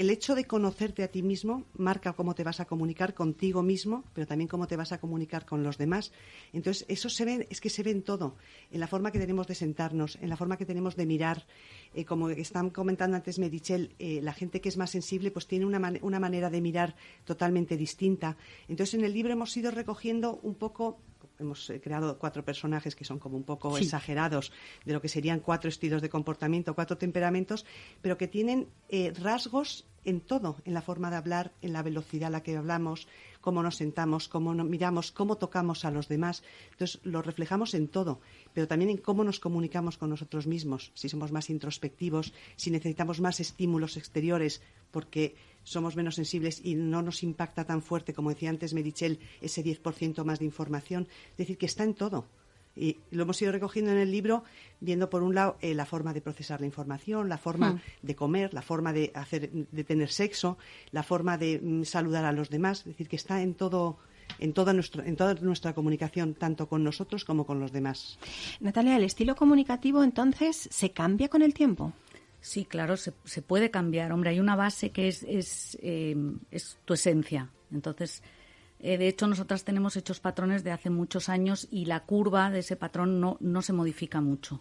el hecho de conocerte a ti mismo marca cómo te vas a comunicar contigo mismo, pero también cómo te vas a comunicar con los demás. Entonces, eso se ve, es que se ve en todo, en la forma que tenemos de sentarnos, en la forma que tenemos de mirar. Eh, como están comentando antes Medichel, eh, la gente que es más sensible pues tiene una, una manera de mirar totalmente distinta. Entonces, en el libro hemos ido recogiendo un poco hemos eh, creado cuatro personajes que son como un poco exagerados de lo que serían cuatro estilos de comportamiento, cuatro temperamentos, pero que tienen eh, rasgos en todo, en la forma de hablar, en la velocidad a la que hablamos, cómo nos sentamos, cómo nos miramos, cómo tocamos a los demás. Entonces, lo reflejamos en todo, pero también en cómo nos comunicamos con nosotros mismos, si somos más introspectivos, si necesitamos más estímulos exteriores, porque somos menos sensibles y no nos impacta tan fuerte, como decía antes Merichel, ese 10% más de información. Es decir, que está en todo. Y lo hemos ido recogiendo en el libro, viendo por un lado eh, la forma de procesar la información, la forma hmm. de comer, la forma de, hacer, de tener sexo, la forma de mm, saludar a los demás. Es decir, que está en todo, en toda, en toda nuestra comunicación, tanto con nosotros como con los demás. Natalia, ¿el estilo comunicativo entonces se cambia con el tiempo? Sí, claro, se, se puede cambiar. Hombre, hay una base que es, es, eh, es tu esencia. Entonces, eh, de hecho, nosotras tenemos hechos patrones de hace muchos años y la curva de ese patrón no, no se modifica mucho.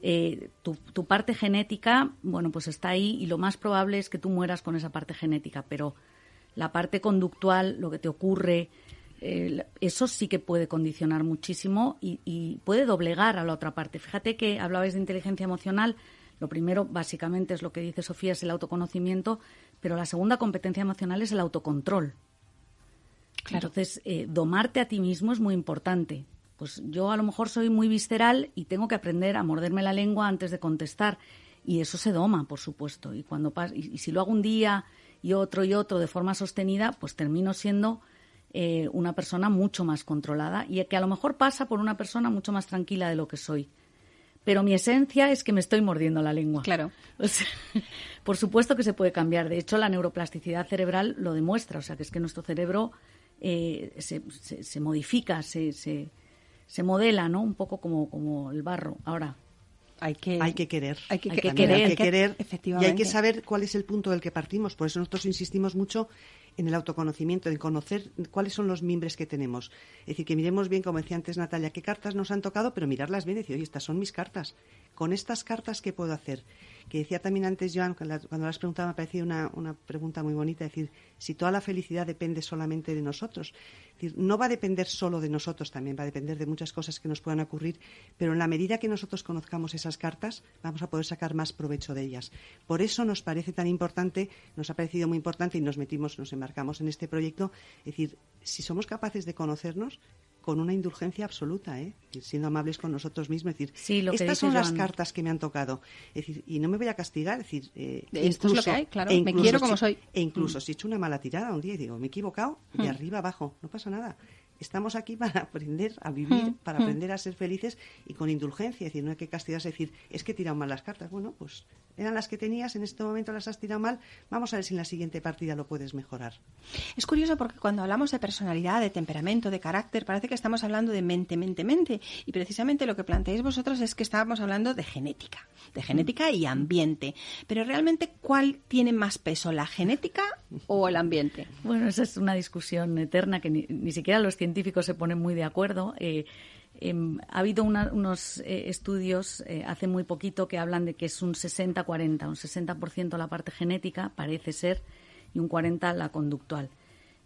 Eh, tu, parte genética, bueno, pues está ahí y lo más probable es que tú mueras con esa parte genética, pero la parte conductual, lo que te ocurre, eso sí que puede condicionar muchísimo y, y, puede doblegar a la otra parte. Fíjate que hablabais de inteligencia emocional, lo primero, básicamente, es lo que dice Sofía, es el autoconocimiento, pero la segunda competencia emocional es el autocontrol. Entonces, eh, domarte a ti mismo es muy importante. Pues yo a lo mejor soy muy visceral y tengo que aprender a morderme la lengua antes de contestar. Y eso se doma, por supuesto. Y, cuando y, si lo hago un día y otro y otro de forma sostenida, pues termino siendo eh, una persona mucho más controlada y que a lo mejor pasa por una persona mucho más tranquila de lo que soy. Pero mi esencia es que me estoy mordiendo la lengua. Claro. (laughs) por supuesto que se puede cambiar. De hecho, la neuroplasticidad cerebral lo demuestra. O sea, que es que nuestro cerebro eh, se, se, modifica, se, se, se modela, ¿no? Un poco como, como el barro. Ahora, hay que, hay que querer. Hay que, querer, efectivamente. Y hay que saber cuál es el punto del que partimos. Por eso nosotros insistimos mucho en el autoconocimiento, en conocer cuáles son los mimbres que tenemos. Es decir, que miremos bien, como decía antes Natalia, qué cartas nos han tocado, pero mirarlas bien y decir, oye, estas son mis cartas. Con estas cartas, ¿qué puedo hacer? Que decía también antes Joan, cuando las has preguntado, me ha parecido una, una pregunta muy bonita, es decir, si toda la felicidad depende solamente de nosotros. No va a depender solo de nosotros, también va a depender de muchas cosas que nos puedan ocurrir, pero en la medida que nosotros conozcamos esas cartas, vamos a poder sacar más provecho de ellas. Por eso nos parece tan importante, nos ha parecido muy importante y nos metimos, nos embarcamos en este proyecto, es decir, si somos capaces de conocernos, con una indulgencia absoluta, ¿eh? siendo amables con nosotros mismos. Es decir, estas son las cartas que me han tocado. Es decir, y no me voy a castigar. Es decir, eh, Esto es lo que hay, claro. me quiero como soy. E incluso mm. si he hecho una mala tirada un día y digo, me he equivocado, de mm. arriba abajo, no pasa nada. Estamos aquí (laughs) para aprender a vivir, mm. para aprender a ser felices y con indulgencia. Es decir, no hay que castigarse, decir, es que he tirado mal las cartas. Bueno, pues eran las que tenías, en este momento las has tirado mal, vamos a ver si en la siguiente partida lo puedes mejorar. Es curioso porque cuando hablamos de personalidad, de temperamento, de carácter, parece que estamos hablando de mente, mente, mente. Y precisamente lo que planteáis vosotros es que estábamos hablando de genética, de genética y ambiente. Pero realmente, ¿cuál tiene más peso, la genética o el ambiente? Bueno, esa es una discusión eterna que ni, siquiera los científicos se ponen muy de acuerdo. Eh, Em, ha habido unos eh, estudios eh, hace muy poquito que hablan de que es un 60-40, un 60% la parte genética, parece ser, y un 40% la conductual.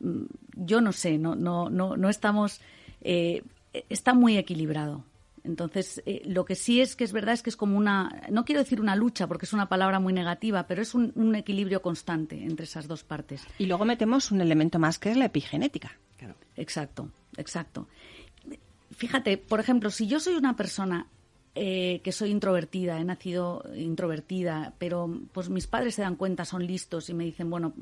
Mm, yo no sé, no, no, no, no estamos. Eh, está muy equilibrado. Entonces, lo que sí es que es verdad es que es como una, no quiero decir una lucha porque es una palabra muy negativa, pero es un, un equilibrio constante entre esas dos partes. Y luego metemos un elemento más que es la epigenética. Claro. Exacto, exacto fíjate, por ejemplo, si yo soy una persona eh, que soy introvertida, he nacido introvertida, pero pues mis padres se dan cuenta, son listos y me dicen, bueno,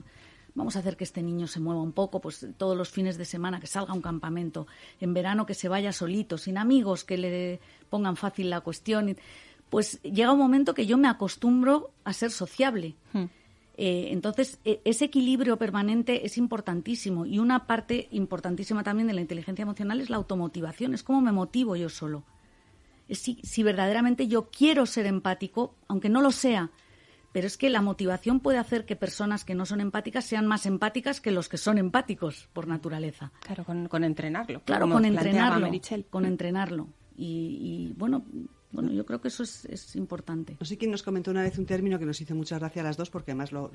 vamos a hacer que este niño se mueva un poco, pues todos los fines de semana que salga a un campamento, en verano que se vaya solito, sin amigos que le pongan fácil la cuestión, pues llega un momento que yo me acostumbro a ser sociable. Hmm. Eh, entonces, e, ese equilibrio permanente es importantísimo y una parte importantísima también de la inteligencia emocional es la automotivación, es cómo me motivo yo solo. Es si, si verdaderamente yo quiero ser empático, aunque no lo sea, pero es que la motivación puede hacer que personas que no son empáticas sean más empáticas que los que son empáticos por naturaleza. Claro, con, entrenarlo. Claro, con entrenarlo. Con entrenarlo. y, bueno, bueno, yo creo que eso es, importante. No sé quién nos comentó una vez un término que nos hizo mucha gracia a las dos, porque además lo,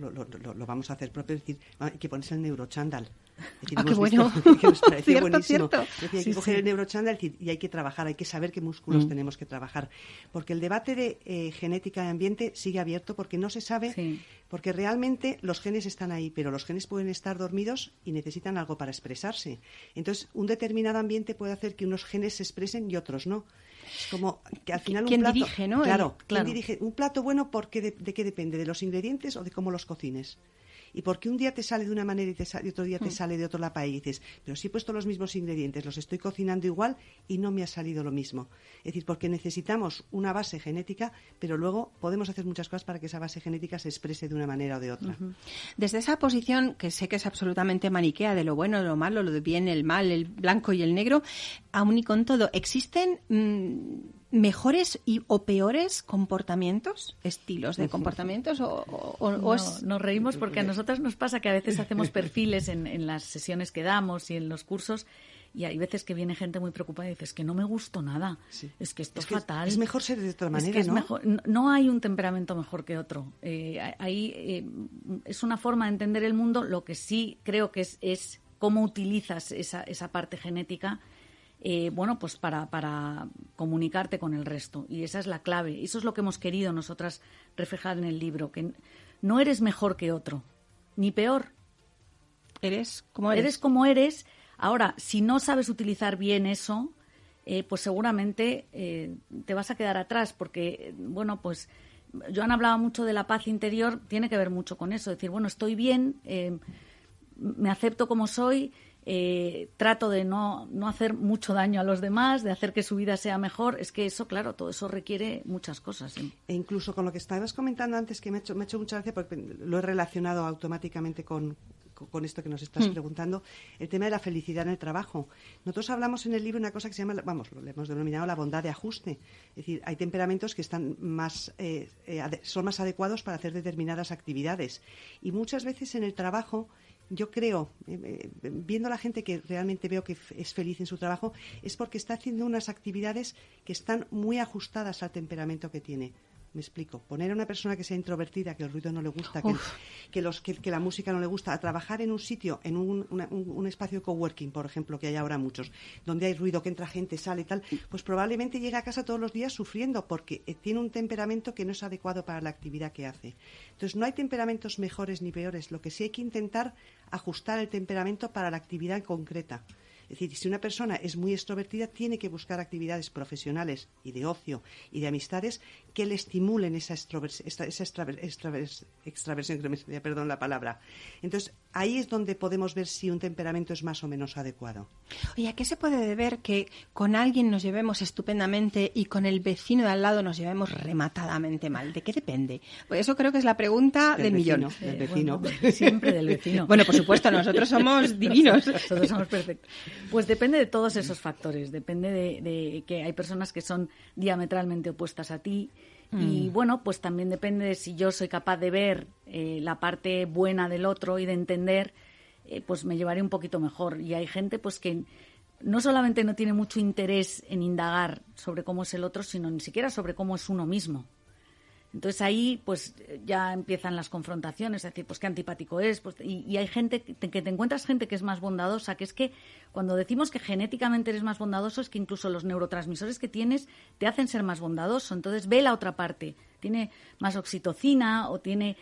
vamos a hacer propio, es decir, hay que ponerse el neurochandal. (laughs) ah, qué bueno. (laughs) que nos pareció buenísimo. hay que coger el neurochandal y hay que trabajar, hay que saber qué músculos mm. tenemos que trabajar. Porque el debate de eh, genética y ambiente sigue abierto porque no se sabe, porque realmente los genes están ahí, pero los genes pueden estar dormidos y necesitan algo para expresarse. Entonces, un determinado ambiente puede hacer que unos genes se expresen y otros no. Es como que al final un plato, dirige, ¿no? Claro, ¿quién dirige? Un plato bueno, porque de, ¿de qué depende? ¿De los ingredientes o de cómo los cocines? Y porque un día te sale de una manera y, otro día te hmm. sale de otro la y dices, pero si he puesto los mismos ingredientes, los estoy cocinando igual y no me ha salido lo mismo. Es decir, porque necesitamos una base genética, pero luego podemos hacer muchas cosas para que esa base genética se exprese de una manera o de otra. Desde esa posición, que sé que es absolutamente maniquea de lo bueno, de lo malo, lo de bien, el mal, el blanco y el negro, aún y con todo, ¿existen... Mm, mejores y, o peores comportamientos, estilos de comportamientos? O, Nos reímos porque a nosotras nos pasa que a veces hacemos (laughs) perfiles en, las sesiones que damos y en los cursos y hay veces que viene gente muy preocupada y dices que no me gustó nada, es que esto es, fatal. Es mejor ser de otra manera, es ¿no? Mejor, no hay un temperamento mejor que otro. Eh, ahí eh, es una forma de entender el mundo. Lo que sí creo que es, es cómo utilizas esa, esa parte genética eh, bueno, pues para, para comunicarte con el resto. Y esa es la clave. Eso es lo que hemos querido nosotras reflejar en el libro, que no eres mejor que otro, ni peor. Eres como eres. Eres como eres. Ahora, si no sabes utilizar bien eso, eh, pues seguramente eh, te vas a quedar atrás, porque, bueno, pues Joan hablaba mucho de la paz interior, tiene que ver mucho con eso. Decir, bueno, estoy bien, me acepto como soy, eh, trato de no, no hacer mucho daño a los demás, de hacer que su vida sea mejor. Es que eso, claro, todo eso requiere muchas cosas. E incluso con lo que estabas comentando antes, que me ha hecho, me ha hecho mucha gracia porque lo he relacionado automáticamente con, con esto que nos estás hmm. preguntando, el tema de la felicidad en el trabajo. Nosotros hablamos en el libro una cosa que se llama, vamos, lo hemos denominado la bondad de ajuste. Es decir, hay temperamentos que están más, eh, eh, son más adecuados para hacer determinadas actividades. Y muchas veces en el trabajo yo creo, eh, viendo a la gente que realmente veo que es feliz en su trabajo, es porque está haciendo unas actividades que están muy ajustadas al temperamento que tiene. Me explico. Poner a una persona que sea introvertida, que el ruido no le gusta, que, los, que, la música no le gusta, a trabajar en un sitio, en un, espacio de coworking, por ejemplo, que hay ahora muchos, donde hay ruido, que entra gente, sale y tal, pues probablemente llega a casa todos los días sufriendo porque eh, tiene un temperamento que no es adecuado para la actividad que hace. Entonces, no hay temperamentos mejores ni peores. Lo que sí hay que intentar ajustar el temperamento para la actividad concreta. Es decir, si una persona es muy extrovertida, tiene que buscar actividades profesionales y de ocio y de amistades que le estimulen esa, esa extraversión, que no me perdón la palabra. Entonces, ahí es donde podemos ver si un temperamento es más o menos adecuado. Oye, ¿a qué se puede deber que con alguien nos llevemos estupendamente y con el vecino de al lado nos llevemos rematadamente mal? ¿De qué depende? Pues eso creo que es la pregunta del, millón. Del vecino. (laughs) siempre del vecino. bueno, por supuesto, nosotros somos (laughs) divinos. Nosotros somos perfectos. Pues depende de todos esos factores. Depende de, que hay personas que son diametralmente opuestas a ti. Y mm. bueno, pues también depende de si yo soy capaz de ver eh, la parte buena del otro y de entender, eh, pues me llevaré un poquito mejor. Y hay gente pues que no solamente no tiene mucho interés en indagar sobre cómo es el otro, sino ni siquiera sobre cómo es uno mismo. Entonces ahí pues ya empiezan las confrontaciones, es decir, pues qué antipático es, pues, y, hay gente que te, encuentras gente que es más bondadosa, que es que cuando decimos que genéticamente eres más bondadoso es que incluso los neurotransmisores que tienes te hacen ser más bondadoso, entonces ve la otra parte, tiene más oxitocina o tiene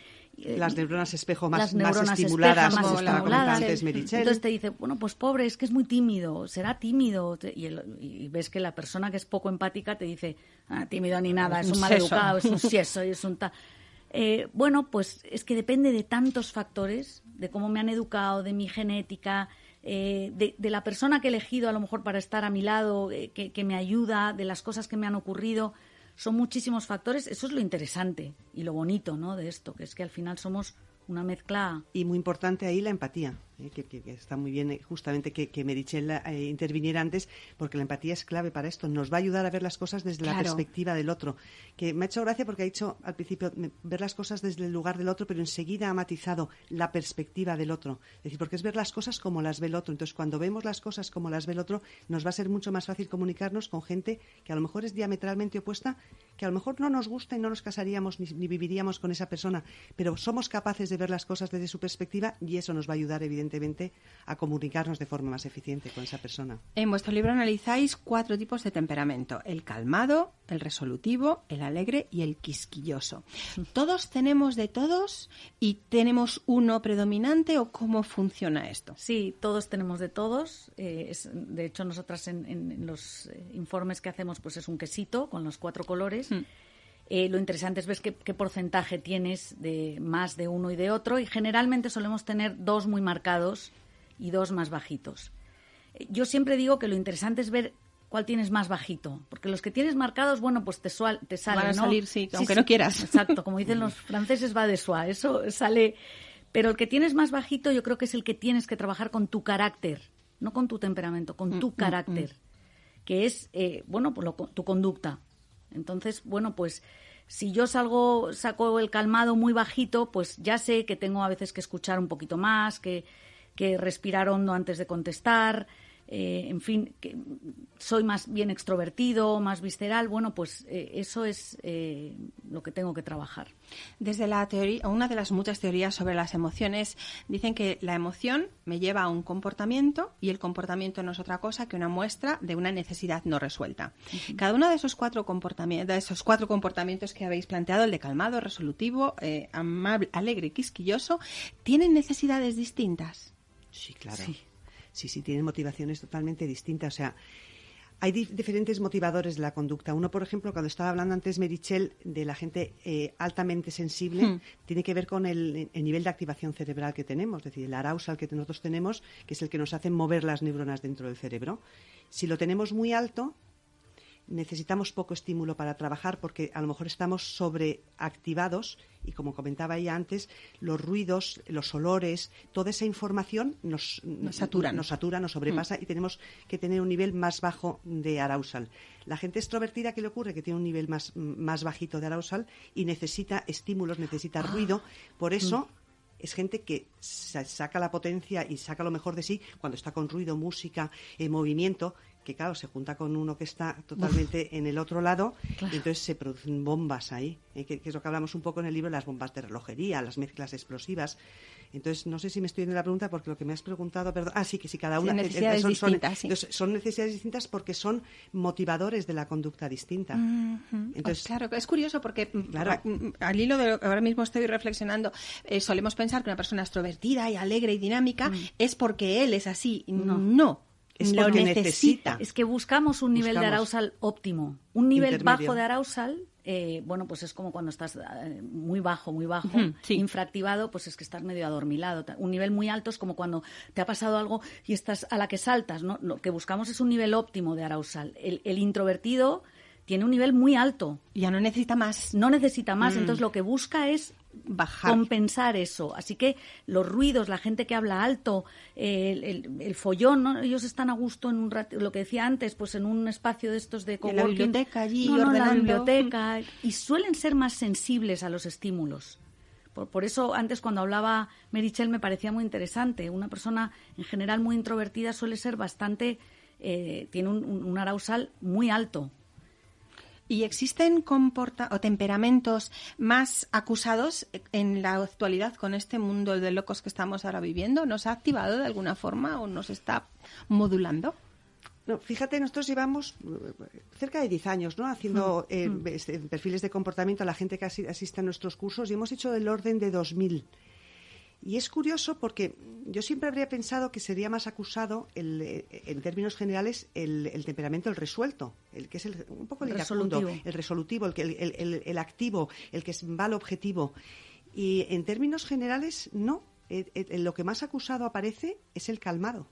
las neuronas espejo más, más estimuladas, más estimuladas. Entonces te dice, bueno, pues pobre, es que es muy tímido, será tímido. Y, ves que la persona que es poco empática te dice, ah, tímido ni nada, es (laughs) un, mal educado, es un sieso y es un tal. Eh, bueno, pues es que depende de tantos factores, de cómo me han educado, de mi genética, eh, de, la persona que he elegido a lo mejor para estar a mi lado, que, que me ayuda, de las cosas que me han ocurrido son muchísimos factores. Eso es lo interesante y lo bonito ¿no? de esto, que es que al final somos una mezcla. Y muy importante ahí la empatía. ¿Eh? que, está muy bien eh, justamente que, que Merichel eh, interviniera antes, porque la empatía es clave para esto. Nos va a ayudar a ver las cosas desde la perspectiva del otro. Que me ha hecho gracia porque ha dicho al principio ver las cosas desde el lugar del otro, pero enseguida ha matizado la perspectiva del otro. Es decir, porque es ver las cosas como las ve el otro. Entonces, cuando vemos las cosas como las ve el otro, nos va a ser mucho más fácil comunicarnos con gente que a lo mejor es diametralmente opuesta, que a lo mejor no nos gusta y no nos casaríamos ni, ni viviríamos con esa persona, pero somos capaces de ver las cosas desde su perspectiva y eso nos va a ayudar, evidentemente evidentemente, a comunicarnos de forma más eficiente con esa persona. En vuestro libro analizáis cuatro tipos de temperamento, el calmado, el resolutivo, el alegre y el quisquilloso. (laughs) ¿Todos tenemos de todos y tenemos uno predominante o cómo funciona esto? Sí, todos tenemos de todos. Eh, de hecho, nosotras en, los eh, informes que hacemos, pues es un quesito con los cuatro colores. Mm. Eh, lo interesante es ver qué, porcentaje tienes de más de uno y de otro y generalmente solemos tener dos muy marcados y dos más bajitos. Eh, yo siempre digo que lo interesante es ver cuál tienes más bajito, porque los que tienes marcados, bueno, pues te, te salen, Van a salir, sí, aunque no quieras. (laughs) Exacto, como dicen los franceses, va de soie, eso sale... Pero el que tienes más bajito yo creo que es el que tienes que trabajar con tu carácter, no con tu temperamento, con mm, tu mm, carácter, mm. que es, eh, bueno, pues tu conducta. Entonces, bueno, pues si yo salgo, saco el calmado muy bajito, pues ya sé que tengo a veces que escuchar un poquito más, que, que respirar hondo antes de contestar, eh, en fin, que soy más bien extrovertido, más visceral, bueno, pues eh, eso es eh, lo que tengo que trabajar. Desde la teoría, una de las muchas teorías sobre las emociones, dicen que la emoción me lleva a un comportamiento y el comportamiento no es otra cosa que una muestra de una necesidad no resuelta. Cada uno de esos cuatro comportamientos, de esos cuatro comportamientos que habéis planteado, el de calmado, resolutivo, amable, alegre y quisquilloso, tienen necesidades distintas. Sí, claro sí, sí, tienen motivaciones totalmente distintas. O sea, hay diferentes motivadores de la conducta. Uno, por ejemplo, cuando estaba hablando antes Merichel de la gente eh, altamente sensible, hmm. tiene que ver con el, nivel de activación cerebral que tenemos, es decir, el arousal que nosotros tenemos, que es el que nos hace mover las neuronas dentro del cerebro. Si lo tenemos muy alto, necesitamos poco estímulo para trabajar porque a lo mejor estamos sobreactivados y como comentaba ella antes, los ruidos, los olores, toda esa información nos, nos satura, nos, satura, nos sobrepasa mm. y tenemos que tener un nivel más bajo de arousal. La gente extrovertida, ¿qué le ocurre? Que tiene un nivel más, más bajito de arousal y necesita estímulos, necesita ah. ruido. Por eso mm es gente que saca la potencia y saca lo mejor de sí cuando está con ruido, música, eh, movimiento, que claro, se junta con uno que está totalmente en el otro lado y entonces se producen bombas ahí, eh, que, es lo que hablamos un poco en el libro, las bombas de relojería, las mezclas explosivas. Entonces, no sé si me estoy en la pregunta porque lo que me has preguntado, perdón, ah, sí, que si cada una... Eh, necesidades son, distintas, son, necesidades distintas porque son motivadores de la conducta distinta. Entonces, claro, es curioso porque mm, claro. Mm, al hilo de lo que ahora mismo estoy reflexionando, eh, solemos pensar que una persona extrovertida y alegre y dinámica mm. es porque él es así. No. no es lo necesita. Es que buscamos un nivel de arousal óptimo. Un nivel bajo de arousal, eh, bueno, pues es como cuando estás eh, muy bajo, muy bajo, infractivado, pues es que estás medio adormilado. Un nivel muy alto es como cuando te ha pasado algo y estás a la que saltas, ¿no? Lo que buscamos es un nivel óptimo de arousal. el introvertido tiene un nivel muy alto. Ya no necesita más. No necesita más, mm. entonces lo que busca es bajar. compensar eso. Así que los ruidos, la gente que habla alto, el, follón, ¿no? ellos están a gusto en un lo que decía antes, pues en un espacio de estos de coworking. la biblioteca allí, no, la biblioteca, y suelen ser más sensibles a los estímulos. Por, eso antes cuando hablaba Merichel me parecía muy interesante. Una persona en general muy introvertida suele ser bastante, eh, tiene un, un arousal muy alto ¿Y existen comporta o temperamentos más acusados en la actualidad con este mundo de locos que estamos ahora viviendo? ¿Nos ha activado de alguna forma o nos está modulando? No, fíjate, nosotros llevamos eh, cerca de 10 años ¿no? haciendo mm, eh, mm. Este, perfiles de comportamiento a la gente que asiste a nuestros cursos y hemos hecho del orden de 2.000 y es curioso porque yo siempre habría pensado que sería más acusado, el, en términos generales, el, temperamento, el resuelto, el que es un poco el, resolutivo, el resolutivo, el, el, el, activo, el que va al objetivo. Y en términos generales, no. lo que más acusado aparece es el calmado.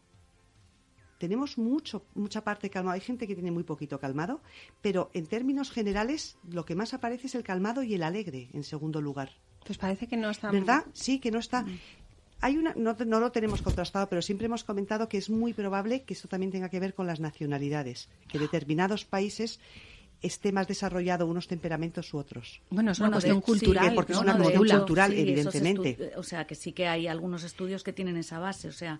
Tenemos mucho, mucha parte calmado. Hay gente que tiene muy poquito calmado, pero en términos generales, lo que más aparece es el calmado y el alegre, en segundo lugar. Pues parece que no está. ¿Verdad? Sí, que no está. Mm. Hay una, no, no, lo tenemos contrastado, pero siempre hemos comentado que es muy probable que esto también tenga que ver con las nacionalidades, que determinados países esté más desarrollado unos temperamentos u otros. Bueno, es una cuestión cultural. porque es una cuestión cultural, evidentemente. O sea, que sí que hay algunos estudios que tienen esa base. O sea,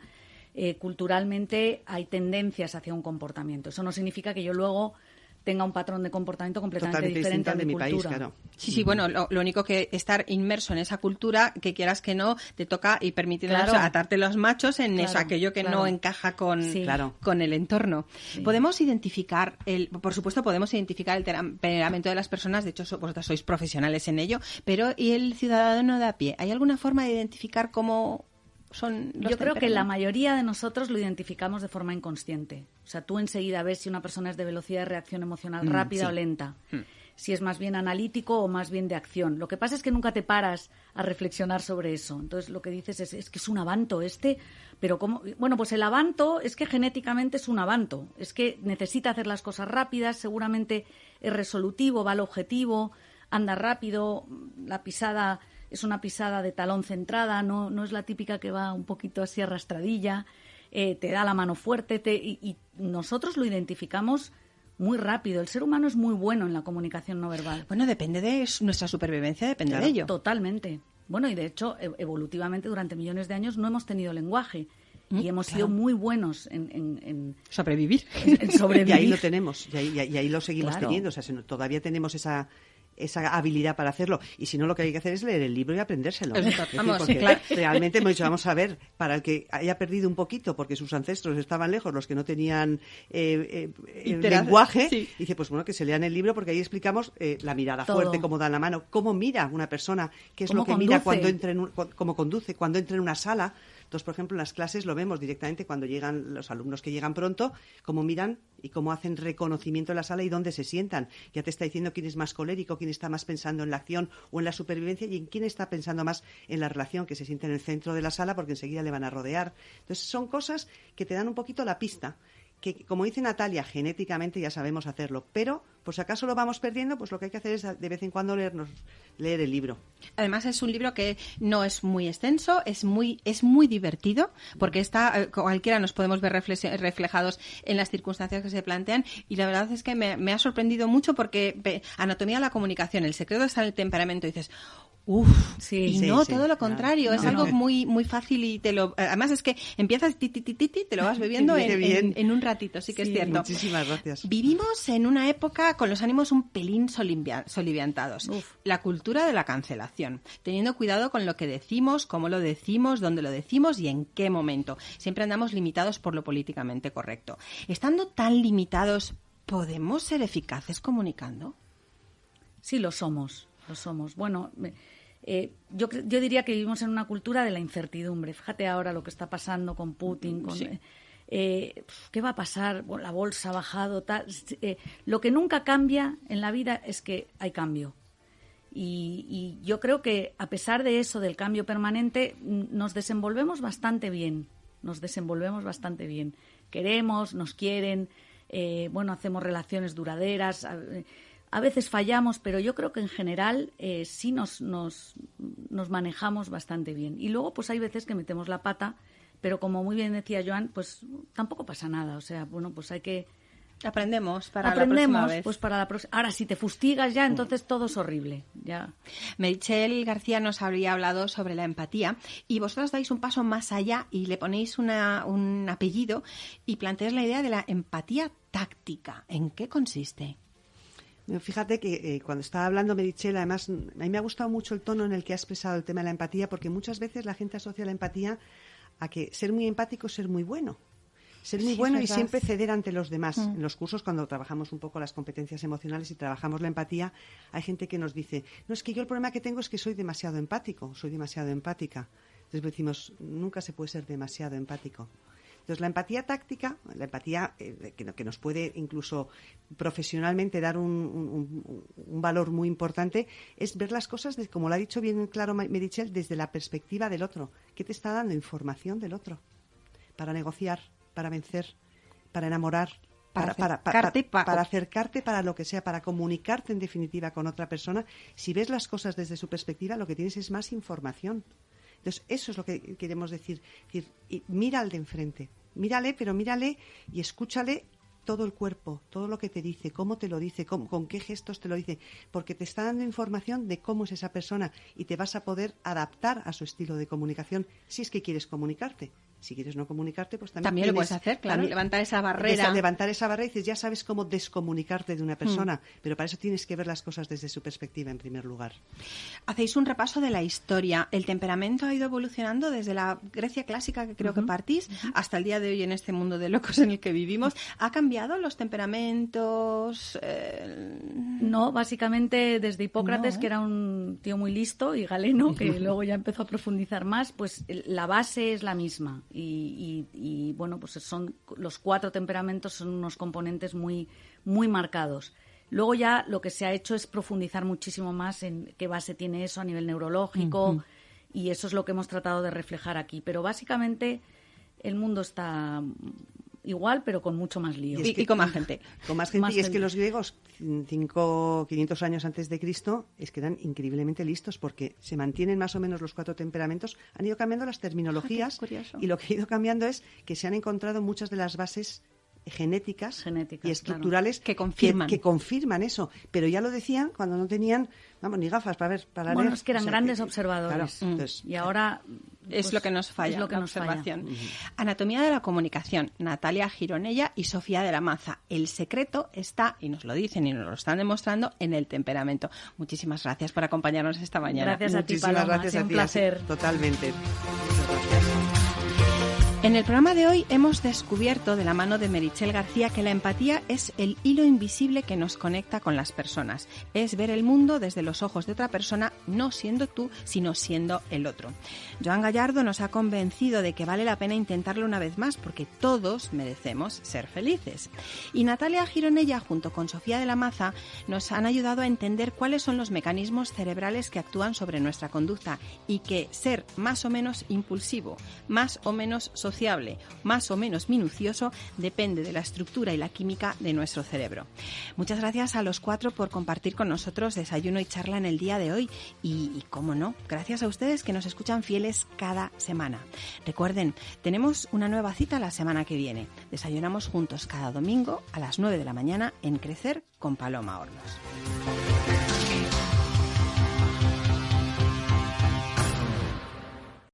eh, culturalmente hay tendencias hacia un comportamiento. Eso no significa que yo luego tenga un patrón de comportamiento completamente diferente de, mi país, claro. Sí, sí, bueno, lo, único que estar inmerso en esa cultura, que quieras que no, te toca y permite atarte los machos en eso, aquello que no encaja con, con el entorno. Podemos identificar, el, por supuesto, podemos identificar el temperamento de las personas, de hecho, vosotros sois profesionales en ello, pero ¿y el ciudadano de a pie? ¿Hay alguna forma de identificar cómo yo creo que la mayoría de nosotros lo identificamos de forma inconsciente. O sea, tú enseguida ves si una persona es de velocidad de reacción emocional mm, rápida o lenta. Hmm. Si es más bien analítico o más bien de acción. Lo que pasa es que nunca te paras a reflexionar sobre eso. Entonces lo que dices es, es que es un avanto este, pero ¿cómo? Bueno, pues el avanto es que genéticamente es un avanto. Es que necesita hacer las cosas rápidas, seguramente es resolutivo, va al objetivo, anda rápido, la pisada es una pisada de talón centrada, no, no es la típica que va un poquito así arrastradilla, eh, te da la mano fuerte te, y, nosotros lo identificamos muy rápido. El ser humano es muy bueno en la comunicación no verbal. Bueno, depende de nuestra supervivencia, depende de ello. Totalmente. Bueno, y de hecho, e, evolutivamente durante millones de años no hemos tenido lenguaje. y mm, hemos sido muy buenos en, sobrevivir. En, sobrevivir. (laughs) y ahí lo tenemos, y ahí, y ahí lo seguimos teniendo. O sea, todavía tenemos esa, esa habilidad para hacerlo. Y si no, lo que hay que hacer es leer el libro y aprendérselo. porque realmente hemos dicho, vamos a ver, para el que haya perdido un poquito, porque sus ancestros estaban lejos, los que no tenían eh, eh lenguaje, dice, pues bueno, que se lean el libro porque ahí explicamos eh, la mirada fuerte, cómo da la mano, cómo mira una persona, qué es lo que mira cuando entra en cómo conduce, cuando entra en una sala Entonces, por ejemplo, en las clases lo vemos directamente cuando llegan los alumnos que llegan pronto, cómo miran y cómo hacen reconocimiento en la sala y dónde se sientan. Ya te está diciendo quién es más colérico, quién está más pensando en la acción o en la supervivencia y en quién está pensando más en la relación, que se siente en el centro de la sala porque enseguida le van a rodear. Entonces, son cosas que te dan un poquito la pista que, como dice Natalia, genéticamente ya sabemos hacerlo, pero por si acaso lo vamos perdiendo, pues lo que hay que hacer es de vez en cuando leernos, leer el libro. Además es un libro que no es muy extenso, es muy, es muy divertido, porque está, eh, cualquiera nos podemos ver reflejados en las circunstancias que se plantean, y la verdad es que me, ha sorprendido mucho porque anatomía de la comunicación, el secreto está en el temperamento, dices, Uf, y no, todo lo contrario, es algo muy muy fácil y te lo además es que empiezas ti, ti, ti, te lo vas (laughs) bebiendo en, un ratito, sí que es cierto. Muchísimas gracias. Vivimos en una época con los ánimos un pelín soliviantados. La cultura de la cancelación, teniendo cuidado con lo que decimos, cómo lo decimos, dónde lo decimos y en qué momento. Siempre andamos limitados por lo políticamente correcto. Estando tan limitados, ¿podemos ser eficaces comunicando? Sí, lo somos, lo somos. Bueno, eh, yo, yo, diría que vivimos en una cultura de la incertidumbre. Fíjate ahora lo que está pasando con Putin, con, eh, ¿qué va a pasar? la bolsa ha bajado, tal. Eh, lo que nunca cambia en la vida es que hay cambio. Y, y, yo creo que a pesar de eso, del cambio permanente, nos desenvolvemos bastante bien. Nos desenvolvemos bastante bien. Queremos, nos quieren, bueno, hacemos relaciones duraderas a veces fallamos, pero yo creo que en general eh, sí nos, nos, nos, manejamos bastante bien. Y luego, pues hay veces que metemos la pata, pero como muy bien decía Joan, pues tampoco pasa nada. O sea, bueno, pues hay que... Aprendemos para Aprendemos, la próxima vez. pues para la próxima. Ahora, si te fustigas ya, entonces todo es horrible. Ya. Michelle García nos habría hablado sobre la empatía y vosotros dais un paso más allá y le ponéis una, un apellido y planteáis la idea de la empatía táctica. ¿En qué consiste? Fíjate que eh, cuando estaba hablando Merichel, además, a mí me ha gustado mucho el tono en el que ha expresado el tema de la empatía, porque muchas veces la gente asocia la empatía a que ser muy empático es ser muy bueno. Ser muy bueno y siempre ceder ante los demás. Mm. En los cursos, cuando trabajamos un poco las competencias emocionales y trabajamos la empatía, hay gente que nos dice, no, es que yo el problema que tengo es que soy demasiado empático, soy demasiado empática. Entonces decimos, nunca se puede ser demasiado empático. Entonces, la empatía táctica, la empatía eh, que, nos puede incluso profesionalmente dar un, valor muy importante, es ver las cosas, como lo ha dicho bien claro Merichel, desde la perspectiva del otro. ¿Qué te está dando información del otro? Para negociar, para vencer, para enamorar, para, para, para, acercarte para lo que sea, para comunicarte en definitiva con otra persona. Si ves las cosas desde su perspectiva, lo que tienes es más información. Entonces, eso es lo que queremos decir. decir mira al de enfrente, mírale, pero mírale y escúchale todo el cuerpo, todo lo que te dice, cómo te lo dice, con qué gestos te lo dice, porque te está dando información de cómo es esa persona y te vas a poder adaptar a su estilo de comunicación si es que quieres comunicarte. Si quieres no comunicarte, pues también, también lo puedes hacer, claro, levantar esa barrera. levantar esa barrera y dices, ya sabes cómo descomunicarte de una hmm. persona, pero para eso tienes que ver las cosas desde su perspectiva en primer lugar. Hacéis un repaso de la historia. El temperamento ha ido evolucionando desde la Grecia clásica, que creo que partís, hasta el día de hoy en este mundo de locos en el que vivimos. ¿Ha cambiado los temperamentos? Eh, no, básicamente desde Hipócrates, ¿eh? que era un tío muy listo y galeno, que (laughs) luego ya empezó a profundizar más, pues la base es la misma y, bueno, pues son los cuatro temperamentos son unos componentes muy, muy marcados. Luego ya lo que se ha hecho es profundizar muchísimo más en qué base tiene eso a nivel neurológico y eso es lo que hemos tratado de reflejar aquí. Pero básicamente el mundo está igual, pero con mucho más lío. Y, con más gente. Con más (laughs) gente. y es que los griegos, cinco, 500 años antes de Cristo, es que eran increíblemente listos porque se mantienen más o menos los cuatro temperamentos. Han ido cambiando las terminologías (laughs) y lo que ha ido cambiando es que se han encontrado muchas de las bases genéticas, y estructurales que confirman que, confirman eso pero ya lo decían cuando no tenían vamos ni gafas para ver para bueno es que eran grandes observadores y ahora es pues, lo que nos falla, lo que la observación. Anatomía de la comunicación, Natalia Gironella y Sofía de la Maza. El secreto está, y nos lo dicen y nos lo están demostrando, en el temperamento. Muchísimas gracias por acompañarnos esta mañana. Gracias a ti, Paloma. Gracias un placer. Totalmente. En el programa de hoy hemos descubierto de la mano de Merichel García que la empatía es el hilo invisible que nos conecta con las personas. Es ver el mundo desde los ojos de otra persona, no siendo tú, sino siendo el otro. Joan Gallardo nos ha convencido de que vale la pena intentarlo una vez más porque todos merecemos ser felices. Y Natalia Gironella, junto con Sofía de la Maza, nos han ayudado a entender cuáles son los mecanismos cerebrales que actúan sobre nuestra conducta y que ser más o menos impulsivo, más o menos más o menos minucioso, depende de la estructura y la química de nuestro cerebro. Muchas gracias a los cuatro por compartir con nosotros desayuno y charla en el día de hoy y, y cómo no, gracias a ustedes que nos escuchan fieles cada semana. Recuerden, tenemos una nueva cita la semana que viene. Desayunamos juntos cada domingo a las 9 de la mañana en Crecer con Paloma Hornos.